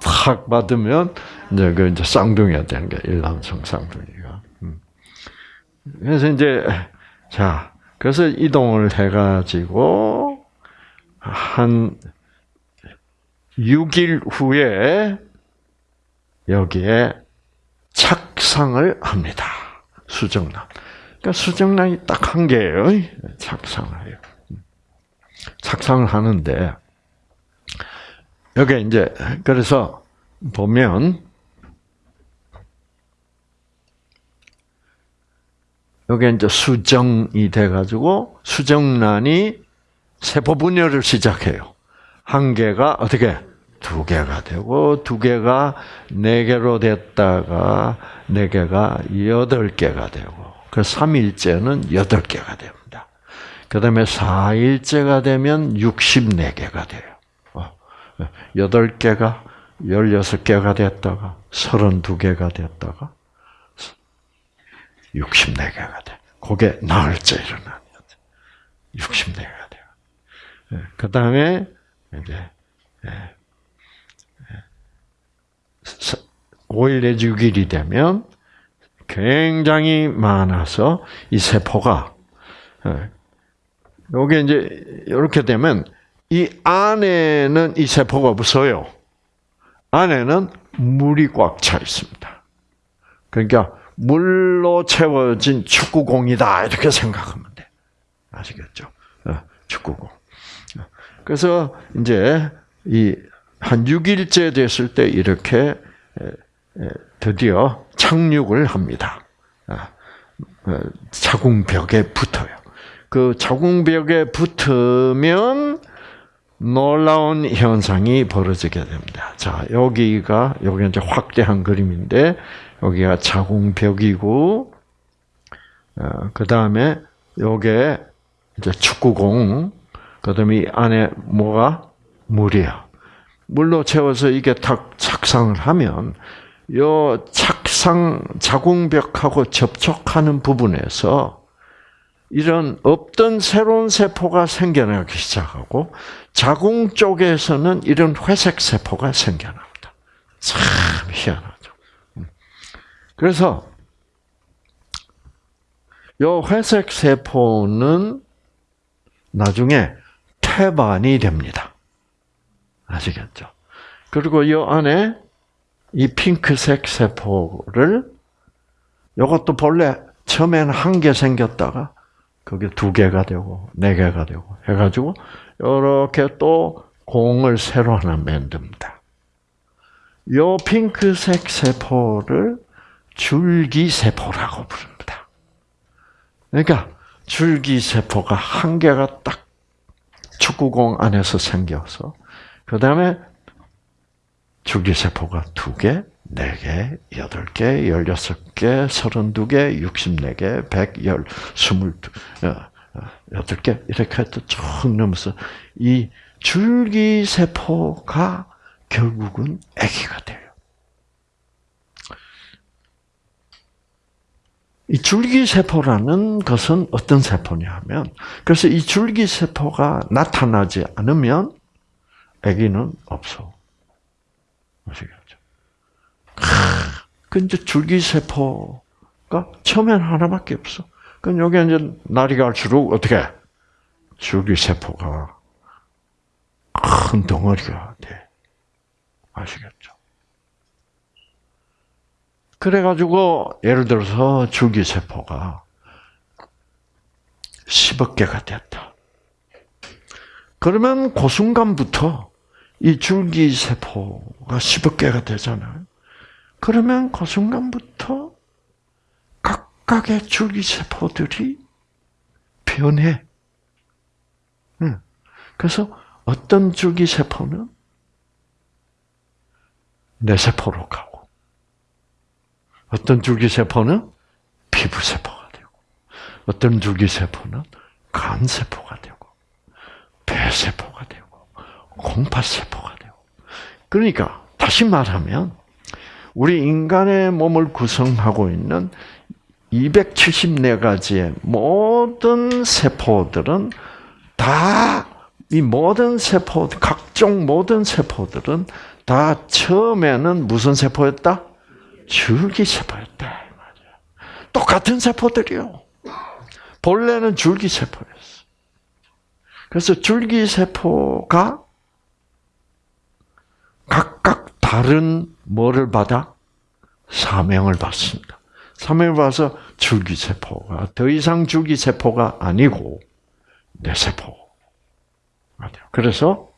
Speaker 1: 탁 받으면 이제 그 이제 쌍둥이가 되는 게 일남성 쌍둥이가. 음. 그래서 이제 자 그래서 이동을 해가지고 한 6일 후에 여기에 착상을 합니다. 수정란. 그러니까 수정란이 딱 한 개예요. 착상을 해요. 착상을 하는데 여기 이제 그래서 보면 여기 이제 수정이 돼가지고 수정란이 세포 분열을 시작해요. 한 개가 어떻게 두 개가 되고 두 개가 네 개로 됐다가 네 개가 여덟 개가 되고 그 3일째는 여덟 개가 됩니다. 그 다음에 4일째가 되면 64개가 돼요. 8개가 16개가 됐다가 32개가 됐다가 64개가 돼. 그게 나흘째 일어나는 64개가 돼요. 예, 그 다음에 이제 5일 내지 6일이 되면 굉장히 많아서 이 세포가 여기 예, 이제 이렇게 되면 이 안에는 이 세포가 없어요. 안에는 물이 꽉 차 있습니다. 그러니까 물로 채워진 축구공이다 이렇게 생각하면 돼. 아시겠죠? 어, 축구공. 그래서 이제 이 한 6일째 됐을 때 이렇게 드디어 착륙을 합니다. 아, 어, 자궁벽에 붙어요. 그 자궁벽에 붙으면 놀라운 현상이 벌어지게 됩니다. 자, 여기가 여기 이제 확대한 그림인데 여기가 자궁벽이고 어, 그 다음에 요게 이제 축구공, 그 다음에 이 안에 뭐가 물이야. 물로 채워서 이게 탁 착상을 하면 요 착상 자궁벽하고 접촉하는 부분에서 이런 없던 새로운 세포가 생겨나기 시작하고 자궁 쪽에서는 이런 회색 세포가 생겨납니다. 참 희한하죠. 음. 그래서 요 회색 세포는 나중에 태반이 됩니다. 아시겠죠? 그리고 이 안에 이 핑크색 세포를 이것도 본래 처음에는 한 개 생겼다가 그게 두 개가 되고 네 개가 되고 해가지고 이렇게 또 공을 새로 하나 만듭니다. 요 핑크색 세포를 줄기세포라고 부릅니다. 그러니까 줄기세포가 한 개가 딱 축구공 안에서 생겨서 그 다음에 줄기세포가 두 개, 네 개, 여덟 개, 열여섯 개, 서른두 개, 육십네 개, 백, 열, 스물두, 어, 어, 여덟 개, 이렇게 해서 쭉 넘어서 이 줄기세포가 결국은 아기가 돼요. 이 줄기세포라는 것은 어떤 세포냐 하면, 그래서 이 줄기세포가 나타나지 않으면 아기는 없어. 아시겠죠? 그 이제 줄기세포가 처음엔 하나밖에 없어. 그 여기 이제 날이 갈수록 어떻게 줄기세포가 큰 덩어리가 돼. 아시겠죠? 그래가지고 예를 들어서 줄기세포가 10억 개가 됐다. 그러면 그 순간부터 이 줄기세포가 10억 개가 되잖아요. 그러면 그 순간부터 각각의 줄기세포들이 변해. 그래서 어떤 줄기세포는 뇌세포로 가고, 어떤 줄기세포는 피부세포가 되고, 어떤 줄기세포는 간세포가 되고, 배세포가 되고, 공파세포가 되고. 그러니까, 다시 말하면, 우리 인간의 몸을 구성하고 있는 274가지의 모든 세포들은 다, 이 모든 세포, 각종 모든 세포들은 다 처음에는 무슨 세포였다? 줄기세포였다. 똑같은 세포들이요. 본래는 줄기세포였어. 그래서 줄기세포가 각각 다른 뭐를 받아? 사명을 받습니다. 사명을 받아서 줄기세포가 더 이상 줄기세포가 아니고 뇌세포가 돼요. 그래서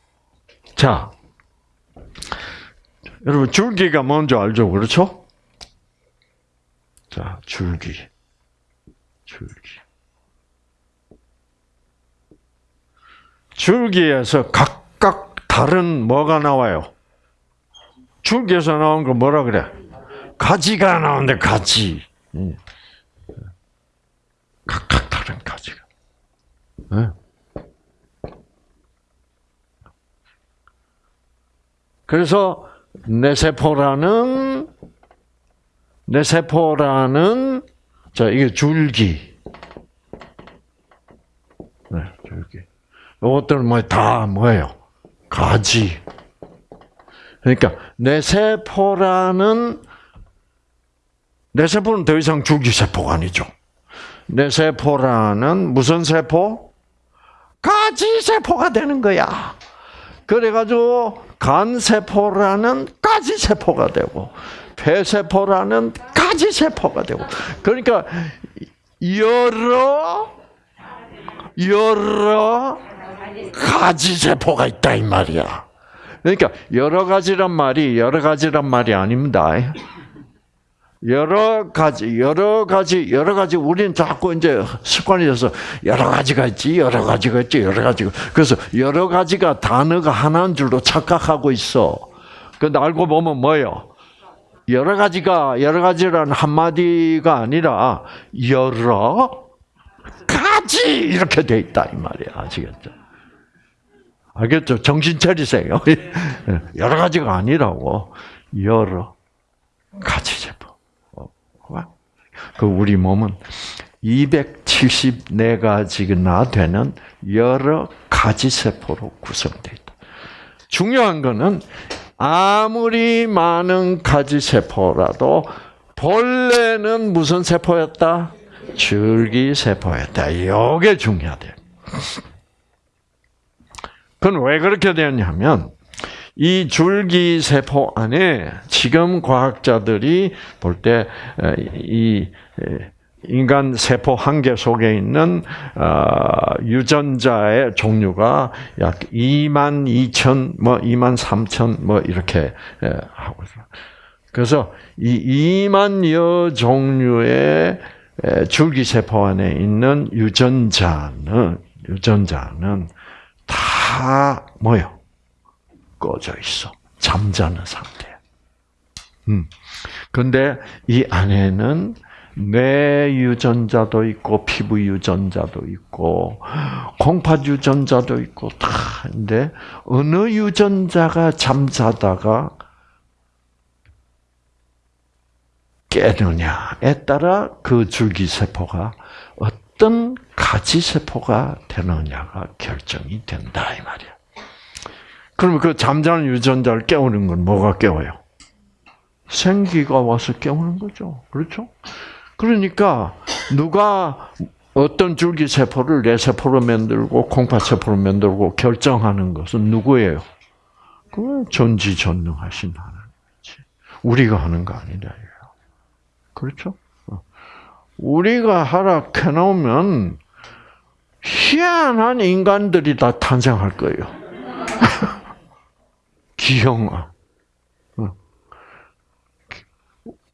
Speaker 1: 자 여러분 줄기가 뭔지 알죠? 그렇죠? 자 줄기 줄기 줄기에서 각각 다른 뭐가 나와요? 줄기에서 나온 거 뭐라 그래? 가지가 나오는데 가지. 각각 다른 가지가. 그래서 뇌세포라는 뇌세포라는 자 이게 줄기. 네, 줄기. 이것들은 뭐다 뭐예요? 가지. 그러니까 뇌세포라는 뇌세포는 더 이상 줄기 세포가 아니죠. 뇌세포라는 무슨 세포? 가지 세포가 되는 거야. 그래가지고 간 세포라는 가지 세포가 되고 폐 세포라는 가지 세포가 되고 그러니까 여러 여러 가지 세포가 있다 이 말이야. 그러니까 여러 가지란 말이 여러 가지란 말이 아닙니다. 여러 가지, 여러 가지, 여러 가지, 우리는 자꾸 이제 습관이 돼서 여러 가지가 있지, 여러 가지가 있지, 여러 가지가. 그래서 여러 가지가 단어가 하나인 줄로 착각하고 있어. 근데 알고 보면 뭐예요? 여러 가지가, 여러 가지라는 한마디가 아니라 여러 가지! 이렇게 돼 있다, 이 말이야. 아시겠죠? 알겠죠? 정신 차리세요. 여러 가지가 아니라고. 여러 가지 제품. 그 우리 몸은 274가지나 되는 여러 가지 세포로 구성되어 있다. 중요한 것은 아무리 많은 가지 세포라도 본래는 무슨 세포였다? 줄기 세포였다. 이게 중요하대. 그건 왜 그렇게 되었냐면 이 줄기 세포 안에 지금 과학자들이 볼 때 이 인간 세포 한 개 속에 있는 어, 유전자의 종류가 약 2만 2천 뭐 2만 3천 뭐 이렇게 하고 있어요. 그래서 이 2만여 종류의 줄기 세포 안에 있는 유전자는 유전자는 다 뭐요? 꺼져 있어. 잠자는 상태. 음. 근데 이 안에는 뇌 유전자도 있고 피부 유전자도 있고 공파 유전자도 있고 다인데 어느 유전자가 잠자다가 깨느냐에 따라 그 줄기세포가 어떤 가지세포가 되느냐가 결정이 된다 이 말이야. 그러면 그 잠자는 유전자를 깨우는 건 뭐가 깨워요? 생기가 와서 깨우는 거죠. 그렇죠? 그러니까 누가 어떤 줄기세포를 뇌세포로 만들고 공파세포로 만들고 결정하는 것은 누구예요? 그 전지전능하신 하나님이지. 우리가 하는 거 아니라. 그렇죠? 어. 우리가 하락해 놓으면 희한한 인간들이 다 탄생할 거예요. 기형아. 어.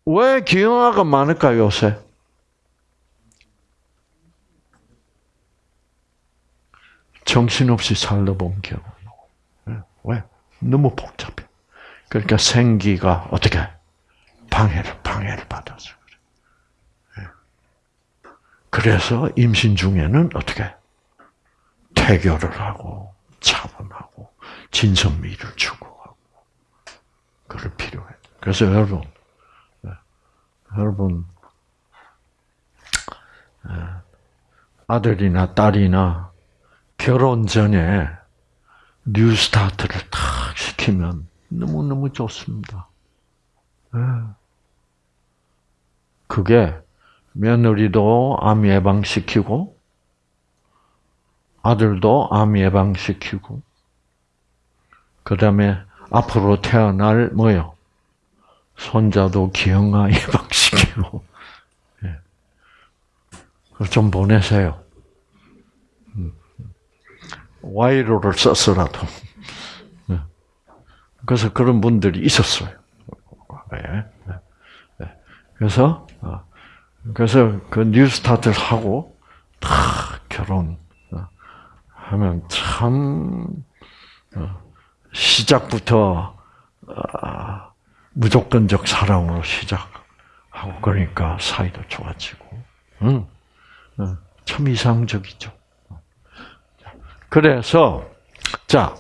Speaker 1: 왜 기형아가 많을까 요새? 정신없이 살다 본 경우. 왜? 너무 복잡해. 그러니까 생기가 어떻게 방해를 방해를 받아서. 그래서 임신 중에는 어떻게 태교를 하고 차분하고 진선미를 추구하고 그럴 필요해. 그래서 여러분, 예. 여러분 예. 아들이나 딸이나 결혼 전에 New Start를 탁 시키면 너무너무 좋습니다. 예. 그게 며느리도 암 예방시키고 아들도 암 예방시키고 그 다음에 앞으로 태어날 뭐요? 손자도 기형아 예방시키고 예. 좀 보내세요. 음. 와이로를 썼어라도. 예. 그래서 그런 분들이 있었어요. 예. 그래서 어, 그래서 그 뉴스타트를 하고 다 결혼 어, 하면 참 어, 시작부터 무조건적 사랑으로 시작하고 그러니까 사이도 좋아지고, 응, 참 이상적이죠. 그래서 자,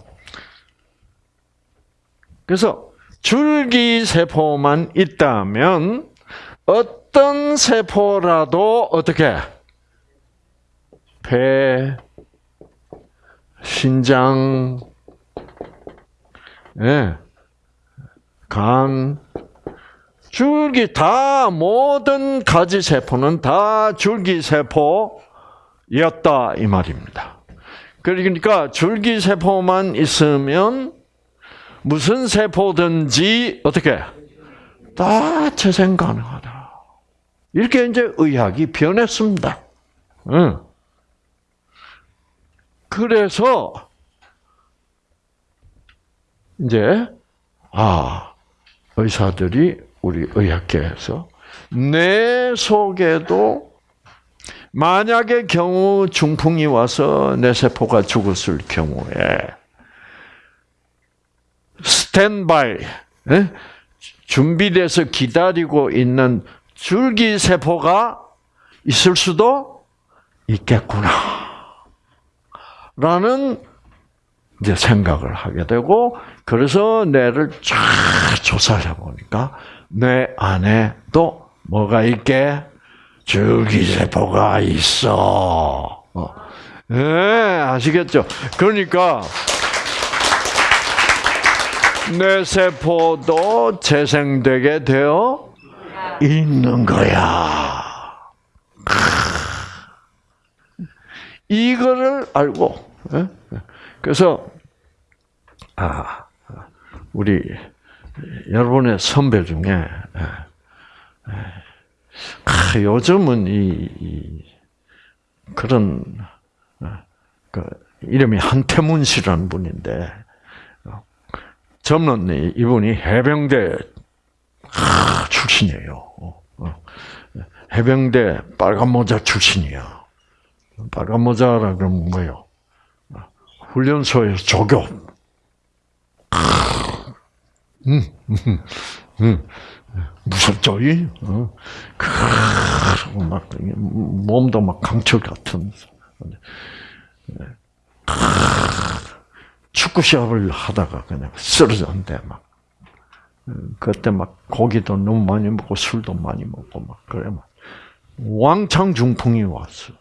Speaker 1: 그래서 줄기 세포만 있다면 어떤 세포라도 어떻게 폐, 신장, 예, 간, 줄기 다 모든 가지 세포는 다 줄기 세포였다 이 말입니다. 그러니까 줄기 세포만 있으면 무슨 세포든지 어떻게 다 재생 가능하다. 이렇게 이제 의학이 변했습니다. 응. 그래서 이제 아 의사들이 우리 의학계에서 내 속에도 만약의 경우 중풍이 와서 내 세포가 죽었을 경우에 스탠바이 준비돼서 기다리고 있는 줄기 세포가 있을 수도 있겠구나. 라는 이제 생각을 하게 되고 그래서 뇌를 쫙 조사를 해보니까 뇌 안에도 뭐가 있게 줄기세포가 있어. 어. 네, 아시겠죠? 그러니까 뇌세포도 재생되게 되어 있는 거야. 이거를 알고 예? 그래서 아 우리 여러분의 선배 중에 예, 예, 아, 요즘은 이, 이 그런 어, 그 이름이 한태문 씨라는 분인데 젊은 이분이 해병대 출신이에요. 어, 어. 해병대 빨간 모자 출신이야. 빨간 모자라 그러면 뭐예요? 훈련소에서 조교. 음, 음, 음. 무섭죠, 이? 어. 막, 몸도 막 강철 같은. 네. 축구 시합을 하다가 그냥 쓰러졌는데, 막. 그때 막 고기도 너무 많이 먹고 술도 많이 먹고 막 그래 막 왕창 중풍이 왔어.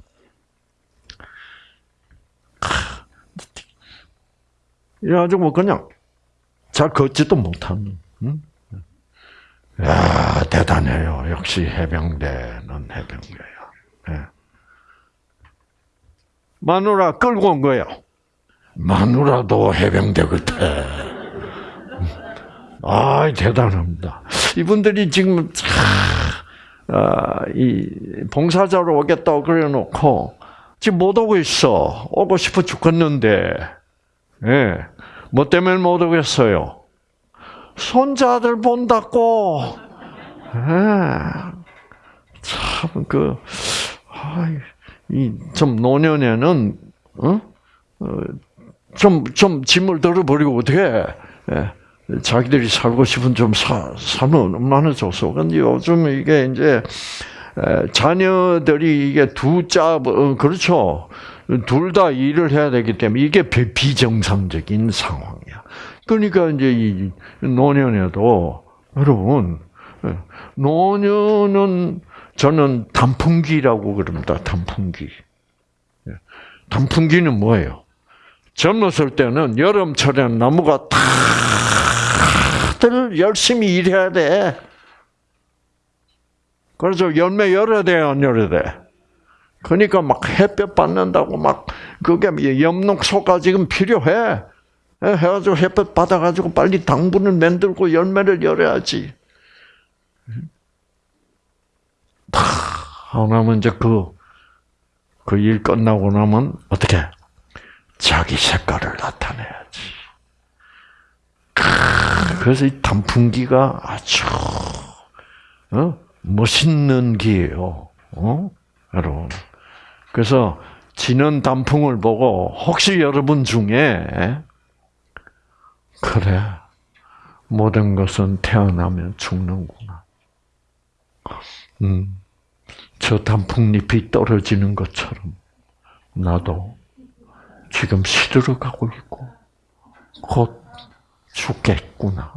Speaker 1: 이래가지고 뭐 그냥 잘 걷지도 못하는. 응? 야 대단해요. 역시 해병대는 해병대야. 네. 마누라 끌고 온 거예요. 마누라도 해병대 같아. 아 대단합니다. 이분들이 지금 아, 이 봉사자로 오겠다고 그래 놓고 지금 못 오고 있어. 오고 싶어 죽겠는데, 예. 뭐 때문에 못 오겠어요? 손자들 본다고. 예. 참, 그, 이, 좀 노년에는, 어? 어? 좀, 좀 짐을 덜어버리고 어떻게, 예. 자기들이 살고 싶은 좀 사, 살면 얼마나 좋소. 근데 요즘 이게 이제 자녀들이 이게 두자 어, 그렇죠. 둘 다 일을 해야 되기 때문에 이게 비 정상적인 상황이야. 그러니까 이제 이 노년에도 여러분 노년은 저는 단풍기라고 그럽니다. 단풍기. 단풍기는 뭐예요? 젊었을 때는 여름철에는 나무가 다들 열심히 일해야 돼. 그래서 열매 열어야 돼, 안 열어야 돼? 그러니까 막 햇볕 받는다고 막, 그게 엽록소가 지금 필요해. 해가지고 햇볕 받아가지고 빨리 당분을 만들고 열매를 열어야지. 다 하나면 이제 그, 그 일 끝나고 나면 어떻게? 자기 색깔을 나타내야지. 그래서 이 단풍기가 아주, 어? 멋있는 기예요. 어? 여러분. 그래서 지는 단풍을 보고 혹시 여러분 중에 그래 모든 것은 태어나면 죽는구나. 음, 저 단풍잎이 떨어지는 것처럼 나도 지금 시들어 가고 있고 곧 죽겠구나.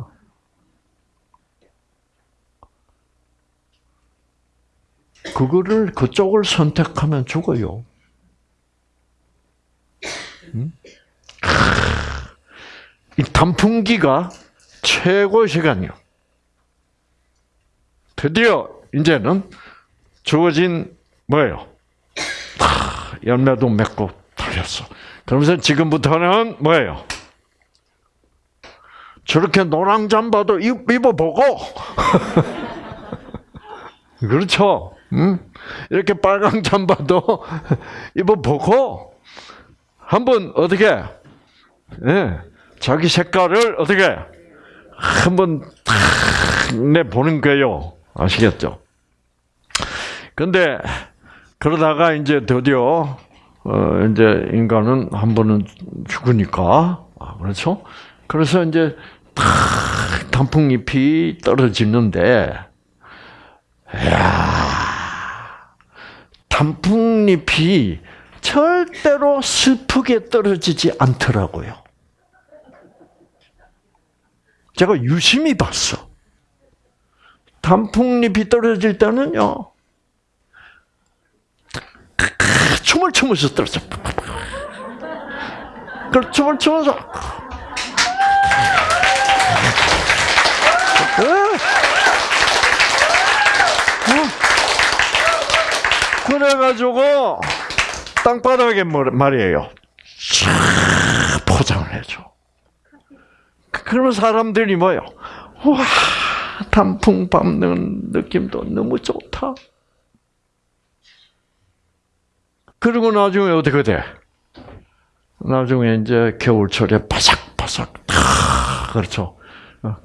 Speaker 1: 그거를 그쪽을 선택하면 죽어요. 이 단풍기가 최고 시간이요. 드디어 이제는 주어진 뭐예요? 열매도 맺고 달렸어. 그러면서 지금부터는 뭐예요? 저렇게 노랑 잠바도 입어보고 그렇죠. 응? 이렇게 빨강 잠바도 입어보고 한번 어떻게 예, 자기 색깔을 어떻게 한번 내 보는 거예요. 아시겠죠? 근데 그러다가 이제 드디어 어 이제 인간은 한 번은 죽으니까 아, 그렇죠? 그래서 이제 탁 단풍잎이 떨어지는데 야 단풍잎이 절대로 슬프게 떨어지지 않더라고요. 제가 유심히 봤어. 단풍잎이 떨어질 때는요, 춤을 추면서 떨어져. 그 춤을 추면서. 그래가지고 땅바닥에 말이에요. 포장을 해줘. 그러면 사람들이 뭐요? 와 단풍 밟는 느낌도 너무 좋다. 그리고 나중에 어떻게 돼? 나중에 이제 겨울철에 바삭바삭 다 그렇죠.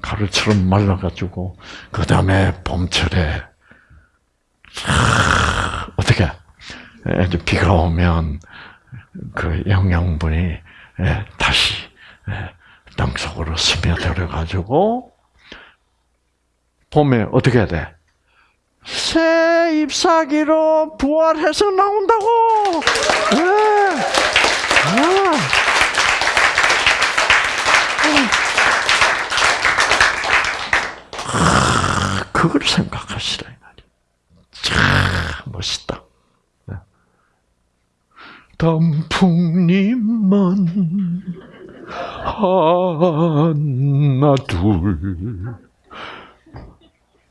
Speaker 1: 가루처럼 말라가지고 그 다음에 봄철에 어떻게 이제 비가 오면 그 영양분이 다시 땅 속으로 스며들어 가지고 봄에 어떻게 해야 돼? 새 잎사귀로 부활해서 나온다고. 네. 아. 그걸 생각하시라 이 말이야. 참 멋있다. 네. 단풍잎만 하나 둘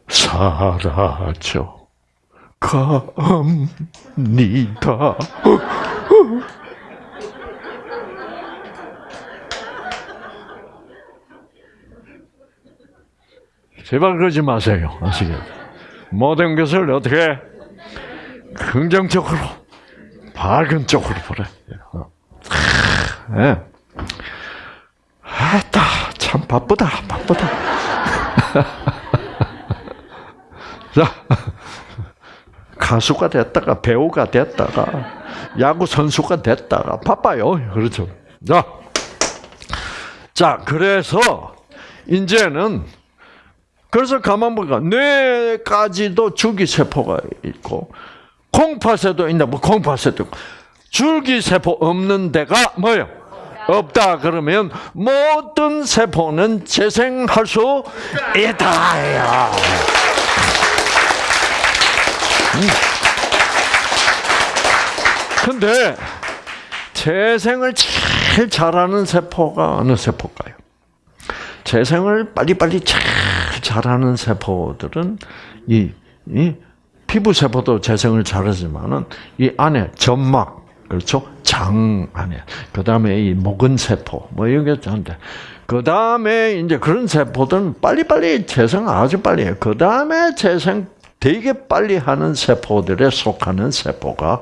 Speaker 1: 사라져 갑니다. 제발 그러지 마세요. 아시겠죠? 모든 것을 어떻게 긍정적으로, 밝은 쪽으로 보래. 네. 아따, 참 바쁘다, 바쁘다. 자, 가수가 됐다가 배우가 됐다가 야구 선수가 됐다가 바빠요. 그렇죠. 자, 자 그래서 이제는 그래서 가만 보니까 뇌까지도 줄기세포가 있고 콩팥에도 있나 뭐 콩팥에도 줄기세포 없는 데가 뭐요? 없다 그러면 모든 세포는 재생할 수 있다야. 음. 근데 재생을 제일 잘하는 세포가 어느 세포일까요? 재생을 빨리빨리 잘 잘하는 세포들은 이, 이 피부 세포도 재생을 잘하지만은 이 안에 점막 그렇죠 장 안에 그 다음에 이 목은 세포 뭐 이런 게 있는데 그 다음에 이제 그런 세포들은 빨리빨리 재생 아주 빨리 해요. 그 다음에 재생 되게 빨리 하는 세포들에 속하는 세포가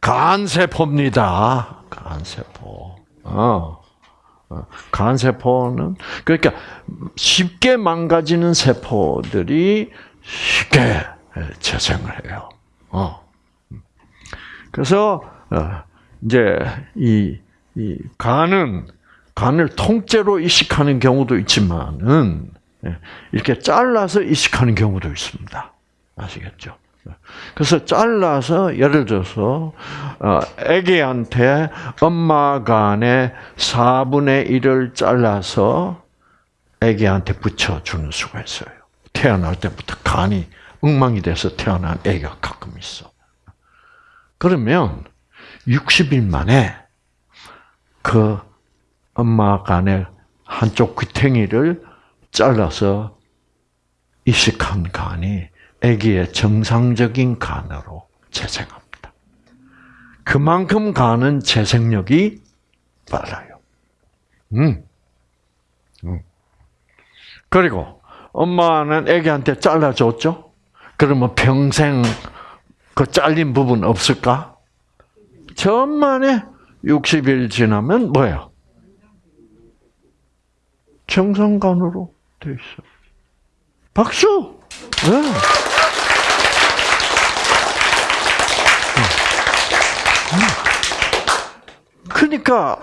Speaker 1: 간세포입니다. 간세포. 어. 어. 간세포는 그러니까 쉽게 망가지는 세포들이 쉽게 재생을 해요. 어. 그래서 어, 이제 이, 이 간은 간을 통째로 이식하는 경우도 있지만은 예, 이렇게 잘라서 이식하는 경우도 있습니다. 아시겠죠? 그래서 잘라서 예를 들어서 어, 아기한테 엄마 간의 4분의 1을 잘라서 아기한테 붙여주는 수가 있어요. 태어날 때부터 간이 엉망이 돼서 태어난 아기가 가끔 있어. 그러면 60일 만에 그 엄마 간의 한쪽 귀탱이를 잘라서 이식한 간이 아기의 정상적인 간으로 재생합니다. 그만큼 간은 재생력이 빨라요. 음. 음. 그리고 엄마는 아기한테 잘라줬죠? 그러면 평생 그 잘린 부분 없을까? 천만에 60일 지나면 뭐예요? 정상간으로 돼 있어. 박수! 네. 그러니까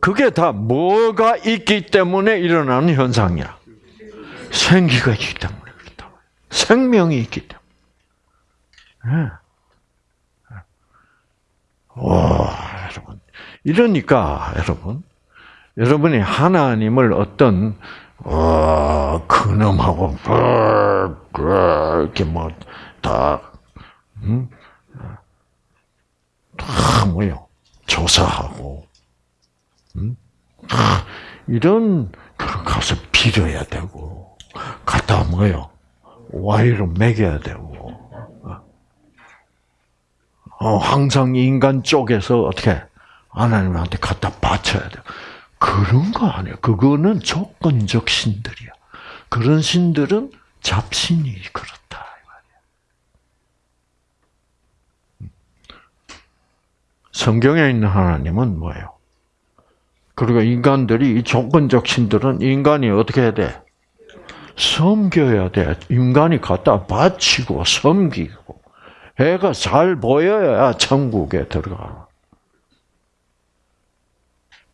Speaker 1: 그게 다 뭐가 있기 때문에 일어나는 현상이야. 생기가 있기 때문에. 생명이 있기 때문에. 네. 와, 여러분. 이러니까, 여러분. 여러분이 하나님을 어떤, 어, 근엄하고, 이렇게 뭐, 다, 음? 다 뭐요? 조사하고, 음? 이런, 가서 빌어야 되고, 갖다 뭐요? 와이로 먹여야 되고, 어, 항상 인간 쪽에서 어떻게 하나님한테 갖다 바쳐야 돼. 그런 거 아니야. 그거는 조건적 신들이야. 그런 신들은 잡신이 그렇다. 성경에 있는 하나님은 뭐예요? 그리고 인간들이 이 조건적 신들은 인간이 어떻게 해야 돼? 섬겨야 돼. 인간이 갖다 바치고 섬기고 해가 잘 보여야 천국에 들어가.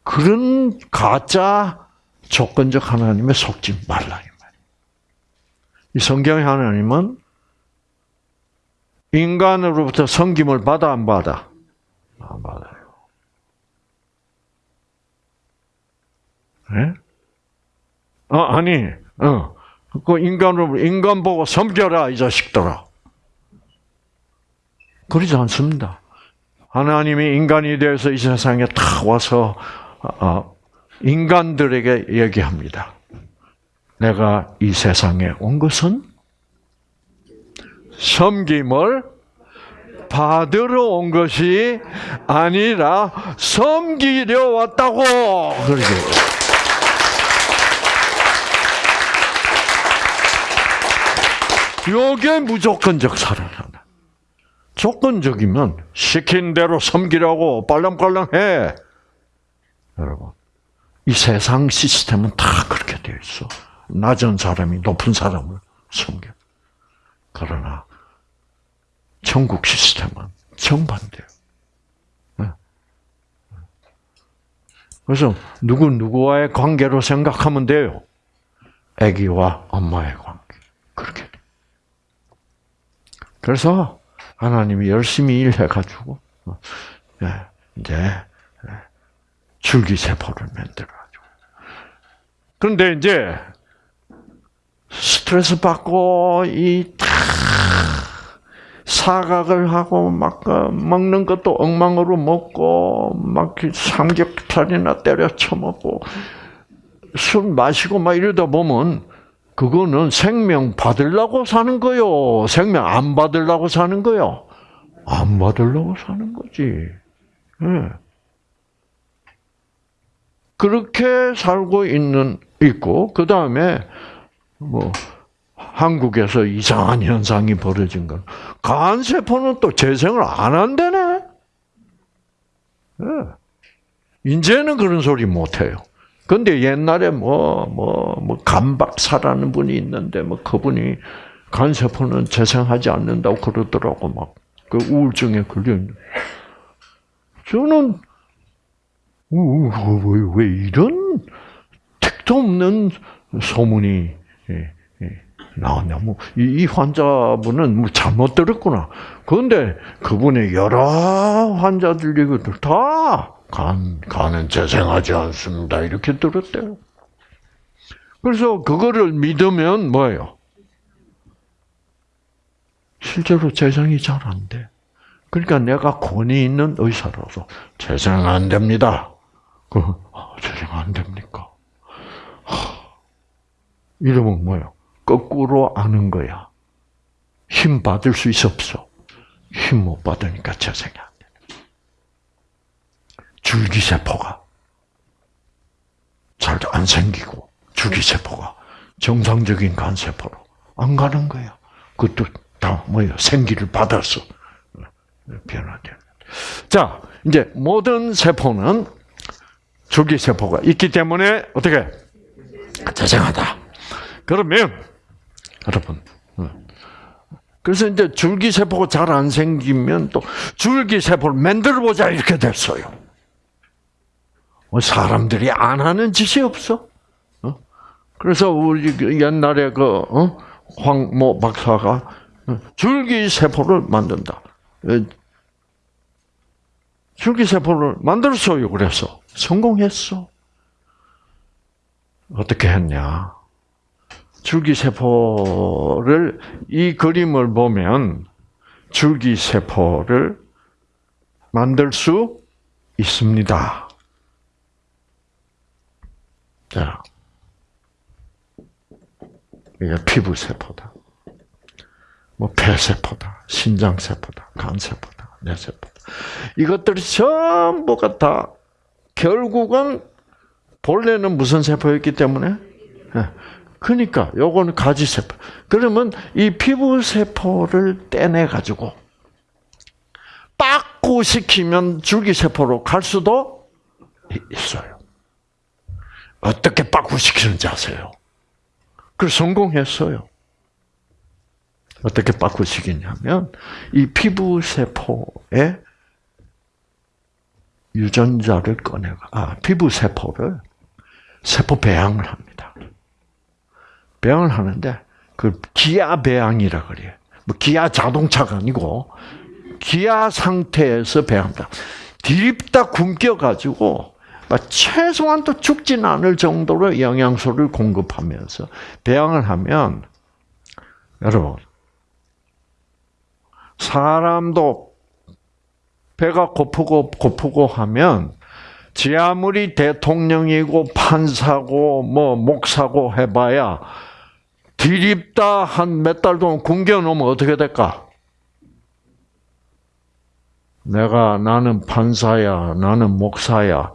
Speaker 1: 그런 가짜 조건적 하나님에 속지 말라 이 성경의 하나님은 인간으로부터 섬김을 받아 안 받아? 안 받아요. 네? 어, 아니, 어, 그 인간으로 인간 보고 섬겨라 이 자식들아. 그러지 않습니다. 하나님이 인간이 되어서 이 세상에 탁 와서 어, 인간들에게 얘기합니다. 내가 이 세상에 온 것은 섬김을 받으러 온 것이 아니라 섬기려 왔다고 그러죠. 요게 무조건적 사랑 하나. 조건적이면 시킨 대로 섬기라고 빨랑빨랑 해. 여러분, 이 세상 시스템은 다 그렇게 되어 있어. 낮은 사람이 높은 사람을 섬겨. 그러나 천국 시스템은 정반대요. 네. 그래서 누구 누구와의 관계로 생각하면 돼요. 아기와 엄마의 관계. 그렇게 돼. 그래서 하나님이 열심히 일해가지고 예, 이제 예, 줄기세포를 만들어가지고. 그런데 이제 스트레스 받고 이 사각을 하고 막 어, 먹는 것도 엉망으로 먹고 막 삼겹살이나 때려 쳐 먹고 술 마시고 막 이러다 보면 그거는 생명 받으려고 사는 거요. 생명 안 받으려고 사는 거요. 안 받으려고 사는 거지. 네. 그렇게 살고 있는 있고 그 다음에 뭐 한국에서 이상한 현상이 벌어진 건 간세포는 또 재생을 안 한다네. 네. 이제는 그런 소리 못 해요. 근데 옛날에 뭐, 뭐, 뭐, 간박사라는 분이 있는데, 뭐, 그분이 간세포는 재생하지 않는다고 그러더라고, 막. 그 우울증에 걸려있는. 저는, 왜, 왜 이런 택도 없는 소문이 예, 예, 나왔냐. 뭐, 이 환자분은 뭐 잘못 들었구나. 그런데 그분의 여러 환자들이 다 간, 간은 재생하지 않습니다. 이렇게 들었대요. 그래서 그거를 믿으면 뭐예요? 실제로 재생이 잘 안 돼. 그러니까 내가 권위 있는 의사로서 재생 안 됩니다. 그 아, 재생 안 됩니까? 이러면 뭐예요? 거꾸로 아는 거야. 힘 받을 수 있어 없어? 힘 못 받으니까 재생이 안 돼. 줄기세포가 잘 안 생기고 줄기세포가 정상적인 간세포로 안 가는 거야. 그것도 다 뭐예요? 생기를 받아서 변화되 자, 이제 모든 세포는 줄기세포가 있기 때문에 어떻게 재생하다. 그러면 여러분 그래서 이제 줄기세포가 잘 안 생기면 또 줄기세포를 만들어 보자 이렇게 됐어요. 뭐 사람들이 안 하는 짓이 없어. 어? 그래서 우리 그 옛날에 그 어? 황모 박사가 줄기 세포를 만든다. 줄기 세포를 만들었어요. 그래서 성공했어. 어떻게 했냐? 줄기 세포를 이 그림을 보면 줄기 세포를 만들 수 있습니다. 자, 이게 피부세포다. 뭐 폐세포다, 신장세포다, 간세포다, 뇌세포다. 이것들이 전부가 다 결국은 본래는 무슨 세포였기 때문에 예. 그러니까 요거는 가지 세포. 그러면 이 피부 세포를 떼내 가지고 빠꾸 시키면 줄기 세포로 갈 수도 있어요. 어떻게 빠꾸 시키는지 아세요? 그 성공했어요. 어떻게 빠꾸 시키냐면 이 피부 세포에 유전자를 꺼내가 아 피부 세포를 세포 배양을 합니다. 배양을 하는데 그 기아 배양이라 그래요. 뭐 기아 자동차가 아니고 기아 상태에서 배양다. 디립다 굶겨 가지고 최소한 또 죽진 않을 정도로 영양소를 공급하면서 배양을 하면 여러분 사람도 배가 고프고 고프고 하면 지 아무리 대통령이고 판사고 뭐 목사고 해봐야 디립다 한 몇 달 동안 굶겨 놓으면 어떻게 될까? 내가 나는 판사야, 나는 목사야,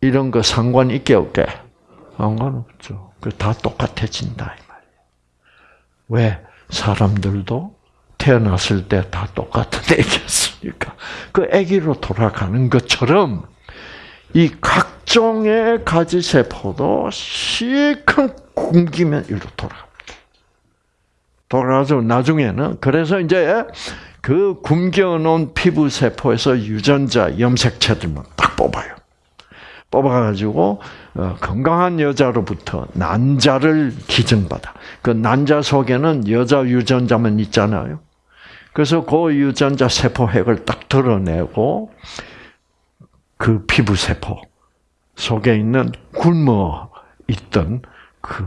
Speaker 1: 이런 거 상관 있게 없게? 상관없죠. 그다 똑같아진다 이 말이에요. 왜? 사람들도 태어났을 때 다 똑같은 애기였으니까 그 애기로 돌아가는 것처럼 이 각종의 가지 세포도 실컷 굶기면 이로 돌아가. 돌아가서 나중에는 그래서 이제 그 굶겨놓은 피부 세포에서 유전자 염색체들만 딱 뽑아요. 뽑아가지고 어, 건강한 여자로부터 난자를 기증받아. 그 난자 속에는 여자 유전자만 있잖아요. 그래서 그 유전자 세포핵을 딱 드러내고 그 피부 세포 속에 있는 굶어 있던 그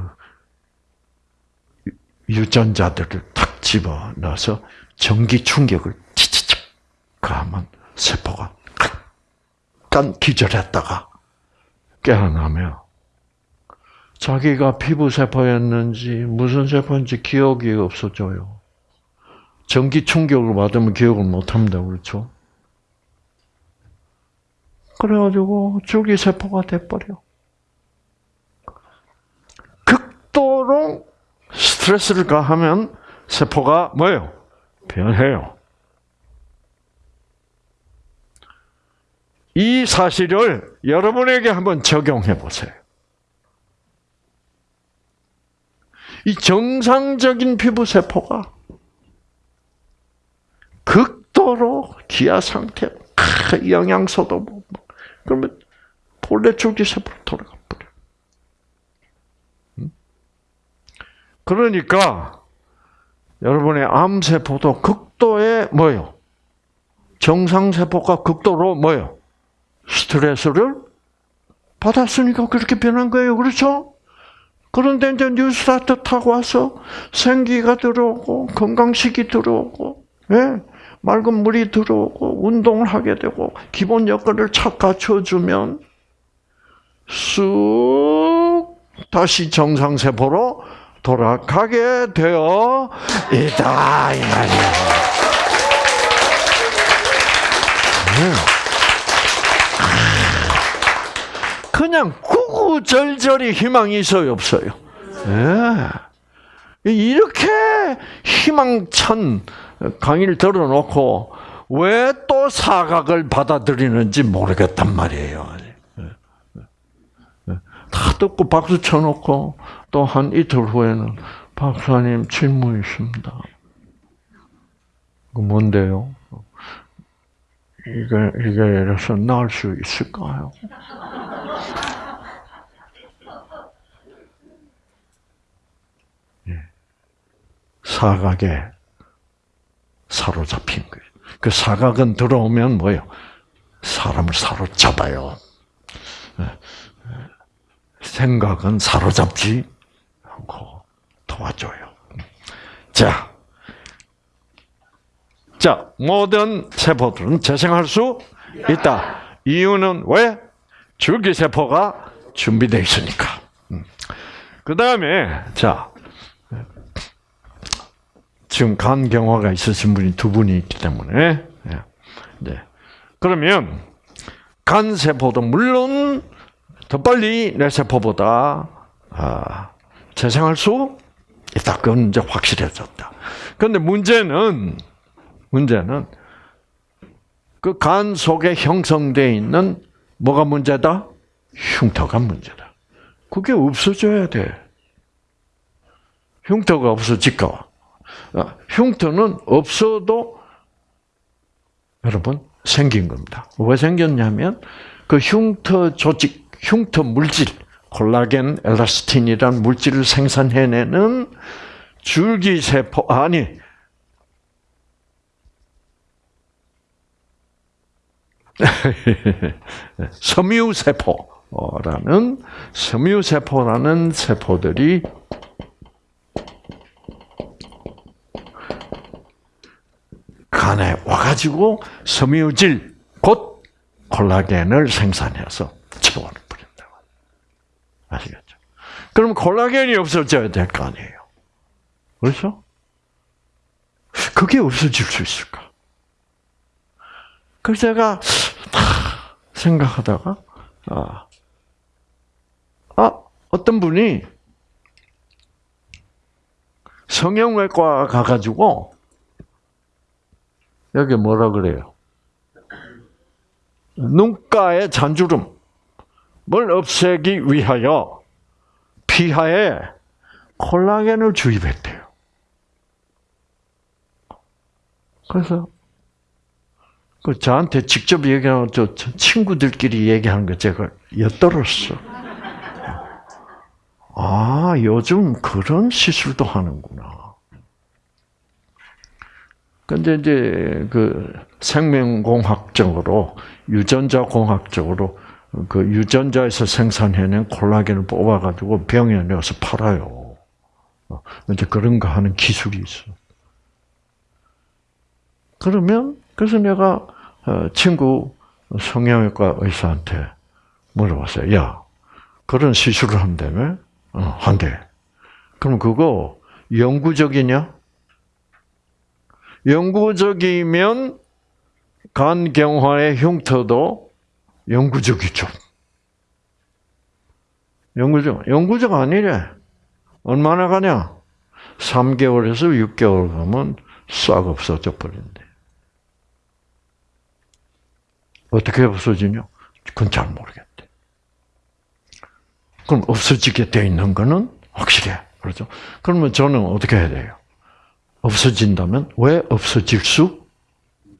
Speaker 1: 유전자들을 탁 집어 넣어서 전기 충격을 치치치 가면 세포가 깐 기절했다가 깨어나며 자기가 피부 세포였는지 무슨 세포인지 기억이 없어져요. 전기 충격을 받으면 기억을 못 합니다. 그렇죠? 그래가지고 줄기세포가 돼버려. 극도로 스트레스를 가하면 세포가 뭐예요? 변해요. 이 사실을 여러분에게 한번 적용해 보세요. 이 정상적인 피부 세포가 극도로 기아 상태, 영양소도 뭐, 뭐, 그러면 본래 줄기 세포로 돌아가 버려. 그러니까 여러분의 암 세포도 극도의 뭐요? 정상 세포가 극도로 뭐요? 스트레스를 받았으니까 그렇게 변한 거예요. 그렇죠? 그런데 이제 뉴스타트 타고 와서 생기가 들어오고 건강식이 들어오고 예? 맑은 물이 들어오고 운동을 하게 되고 기본 여건을 착 갖춰주면 쑥 다시 정상세포로 돌아가게 되어 있다 이 말이에요. 그냥 구구절절히 희망이 있어요, 없어요? 네. 이렇게 희망찬 강의를 들어놓고 왜 또 사각을 받아들이는지 모르겠단 말이에요. 다 듣고 박수 쳐놓고 또 한 이틀 후에는 박사님 질문 있습니다. 그 뭔데요? 이게 이게 이래서 나을 수 있을까요? 예. 사각에 사로잡힌 거예요. 그 사각은 들어오면 뭐예요? 사람을 사로잡아요. 예. 생각은 사로잡지 않고 도와줘요. 자, 자, 모든 세포들은 재생할 수 있다. 이유는 왜? 줄기세포가 준비되어 있으니까. 음. 그 다음에, 자, 지금 간 경화가 있으신 분이 두 분이 있기 때문에, 네. 그러면, 간 세포도 물론 더 빨리 내 세포보다 아, 재생할 수 있다. 그건 이제 확실해졌다. 그런데 문제는 문제는 그 간 속에 형성되어 있는 뭐가 문제다? 흉터가 문제다. 그게 없어져야 돼. 흉터가 없어질까? 아, 흉터는 없어도 여러분 생긴 겁니다. 왜 생겼냐면 그 흉터 조직, 흉터 물질, 콜라겐, 엘라스틴이라는 물질을 생산해내는 줄기세포 아니 섬유세포라는 섬유세포라는 세포들이 간에 와가지고 섬유질 곧 콜라겐을 생산해서 채워버린다. 아시겠죠? 그럼 콜라겐이 없어져야 될 거 아니에요. 그렇죠? 그게 없어질 수 있을까? 그래서 제가 생각하다가 아, 아 어떤 분이 성형외과 가가지고 여기 뭐라 그래요? 눈가의 잔주름을 없애기 위하여 피하에 콜라겐을 주입했대요. 그래서 그 저한테 직접 얘기하는 저 친구들끼리 얘기하는 거 제가 엿들었어. 아, 요즘 그런 시술도 하는구나. 근데 이제 그 생명공학적으로 유전자 공학적으로 그 유전자에서 생산해낸 콜라겐을 뽑아가지고 병에 넣어서 팔아요. 어, 이제 그런 거 하는 기술이 있어. 그러면 그래서 내가 어, 친구 성형외과 의사한테 물어봤어요. 야, 그런 시술을 한다며? 어, 한대. 그럼 그거 영구적이냐? 영구적이면 간경화의 흉터도 영구적이죠. 영구적, 영구적 아니래. 얼마나 가냐? 3개월에서 6개월 가면 싹 없어져 버린대. 어떻게 없어지냐? 그건 잘 모르겠대. 그럼 없어지게 되어 있는 거는 확실해. 그렇죠? 그러면 저는 어떻게 해야 돼요? 없어진다면 왜 없어질 수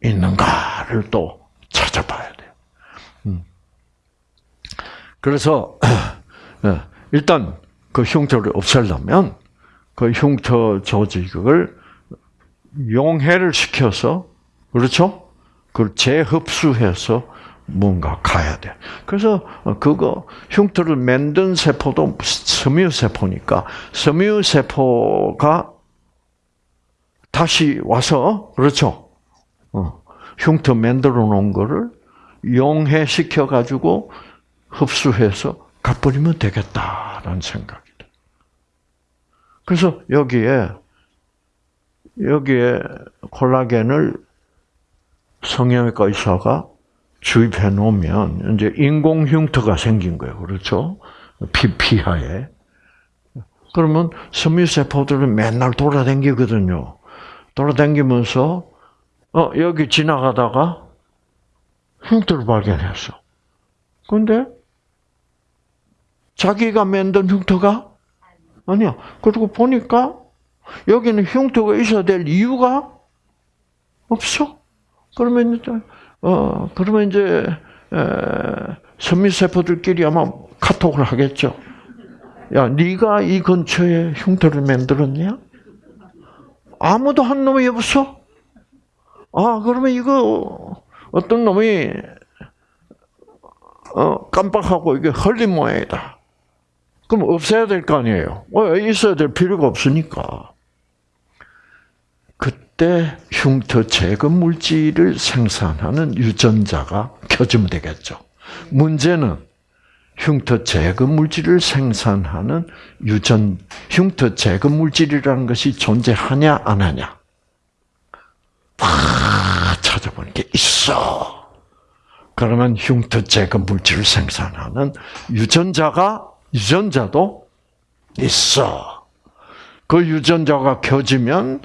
Speaker 1: 있는가를 또 찾아봐야 돼요. 음. 그래서 예, 일단 그 흉터를 없애려면 그 흉터 조직을 용해를 시켜서 그렇죠? 그걸 재흡수해서 뭔가 가야 돼. 그래서 그거 흉터를 만든 세포도 섬유 세포니까 섬유 세포가 다시 와서 그렇죠. 어, 흉터 만들어 놓은 거를 용해시켜 가지고 흡수해서 가버리면 되겠다라는 생각이다. 그래서 여기에 여기에 콜라겐을 성형외과 의사가 주입해 놓으면 이제 인공 흉터가 생긴 거예요. 그렇죠? 피, 피하에. 그러면 섬유세포들은 맨날 돌아다니거든요. 돌아다니면서, 어, 여기 지나가다가 흉터를 발견했어. 근데 자기가 만든 흉터가 아니야. 그리고 보니까 여기는 흉터가 있어야 될 이유가 없어. 그러면 이제 어, 그러면 이제, 선미세포들끼리 아마 카톡을 하겠죠. 야, 네가 이 근처에 흉터를 만들었냐? 아무도 한 놈이 없어? 아, 그러면 이거 어떤 놈이 어, 깜빡하고 이게 흘린 모양이다. 그럼 없애야 될 거 아니에요. 어, 있어야 될 필요가 없으니까. 그때 흉터 제거 물질을 생산하는 유전자가 켜지면 되겠죠. 문제는 흉터 제거 물질을 생산하는 유전 흉터 제거 물질이라는 것이 존재하냐 안 하냐? 다 찾아보는 게 있어. 그러면 흉터 제거 물질을 생산하는 유전자가 유전자도 있어. 그 유전자가 켜지면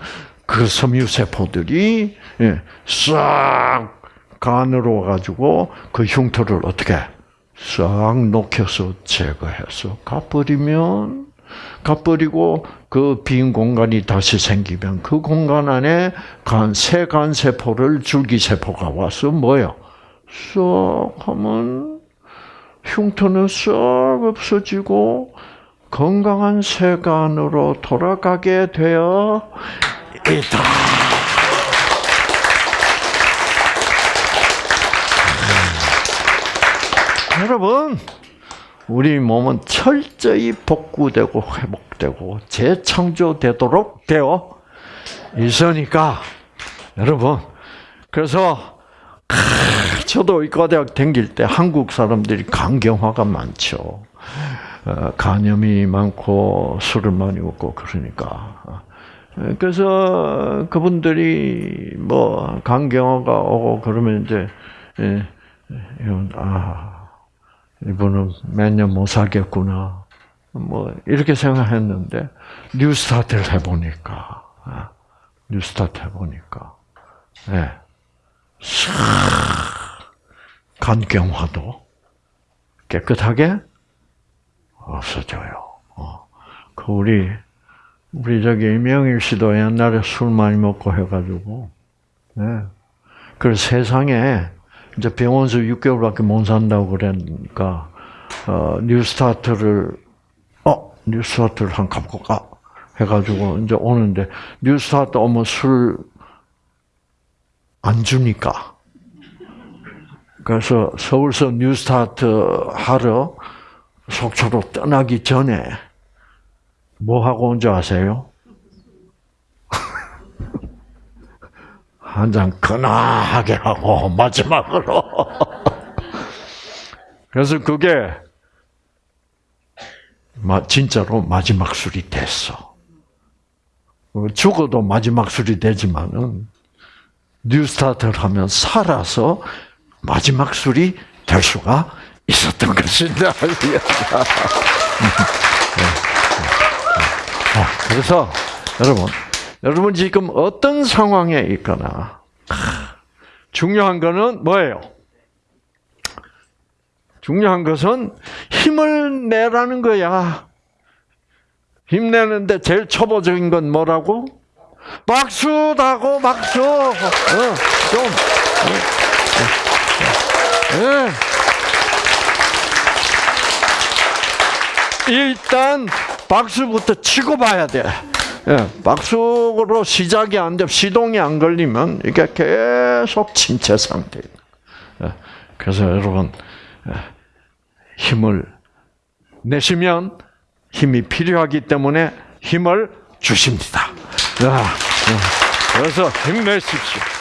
Speaker 1: 그 섬유세포들이 예, 싹 간으로 와가지고 그 흉터를 어떻게 싹 녹여서 제거해서 가버리면 가버리고 그 빈 공간이 다시 생기면 그 공간 안에 간, 새 간세포를 줄기세포가 와서 뭐요? 쏙 하면 흉터는 쏙 없어지고 건강한 세간으로 돌아가게 되어 있다. 여러분, 우리 몸은 철저히 복구되고 회복되고 재창조되도록 되어 있으니까 여러분 그래서 저도 의과대학 다닐 때 한국 사람들이 간경화가 많죠. 어, 간염이 많고 술을 많이 먹고 그러니까 그래서 그분들이 뭐 간경화가 오고 그러면 이제 예, 아 이분은 몇 년 못 살겠구나 뭐 이렇게 생각했는데 뉴스타트를 해보니까 아, 뉴스타트 해보니까 예, 간경화도 깨끗하게 없어져요. 어. 그 우리 우리 저기 이명일 씨도 옛날에 술 많이 먹고 해가지고, 네. 그래서 세상에 이제 병원에서 6개월밖에 못 산다고 그러니까 어, 뉴스타트를 어 뉴스타트를 한 가볼까 해가지고 이제 오는데 뉴스타트 오면 술 안 주니까 그래서 서울서 뉴스타트 하러 속초로 떠나기 전에 뭐 하고 온 줄 아세요? 한잔 근하게 하고 마지막으로. 그래서 그게 마- 진짜로 마지막 술이 됐어. 어, 죽어도 마지막 술이 되지만은 뉴스타트를 하면 살아서 마지막 술이 될 수가 있었던 것입니다. 아, 그래서 여러분, 여러분 지금 어떤 상황에 있거나 중요한 거는 뭐예요? 중요한 것은 힘을 내라는 거야. 힘내는데 제일 초보적인 건 뭐라고? 박수다고 박수. 어, 좀. 어, 어. 예. 일단 박수부터 치고 봐야 돼. 예, 박수로 시작이 안 돼, 시동이 안 걸리면 이게 계속 침체 상태예요. 예, 그래서 여러분 예, 힘을 내시면 힘이 필요하기 때문에 힘을 주십니다. 야, 어, 그래서 힘내십시오.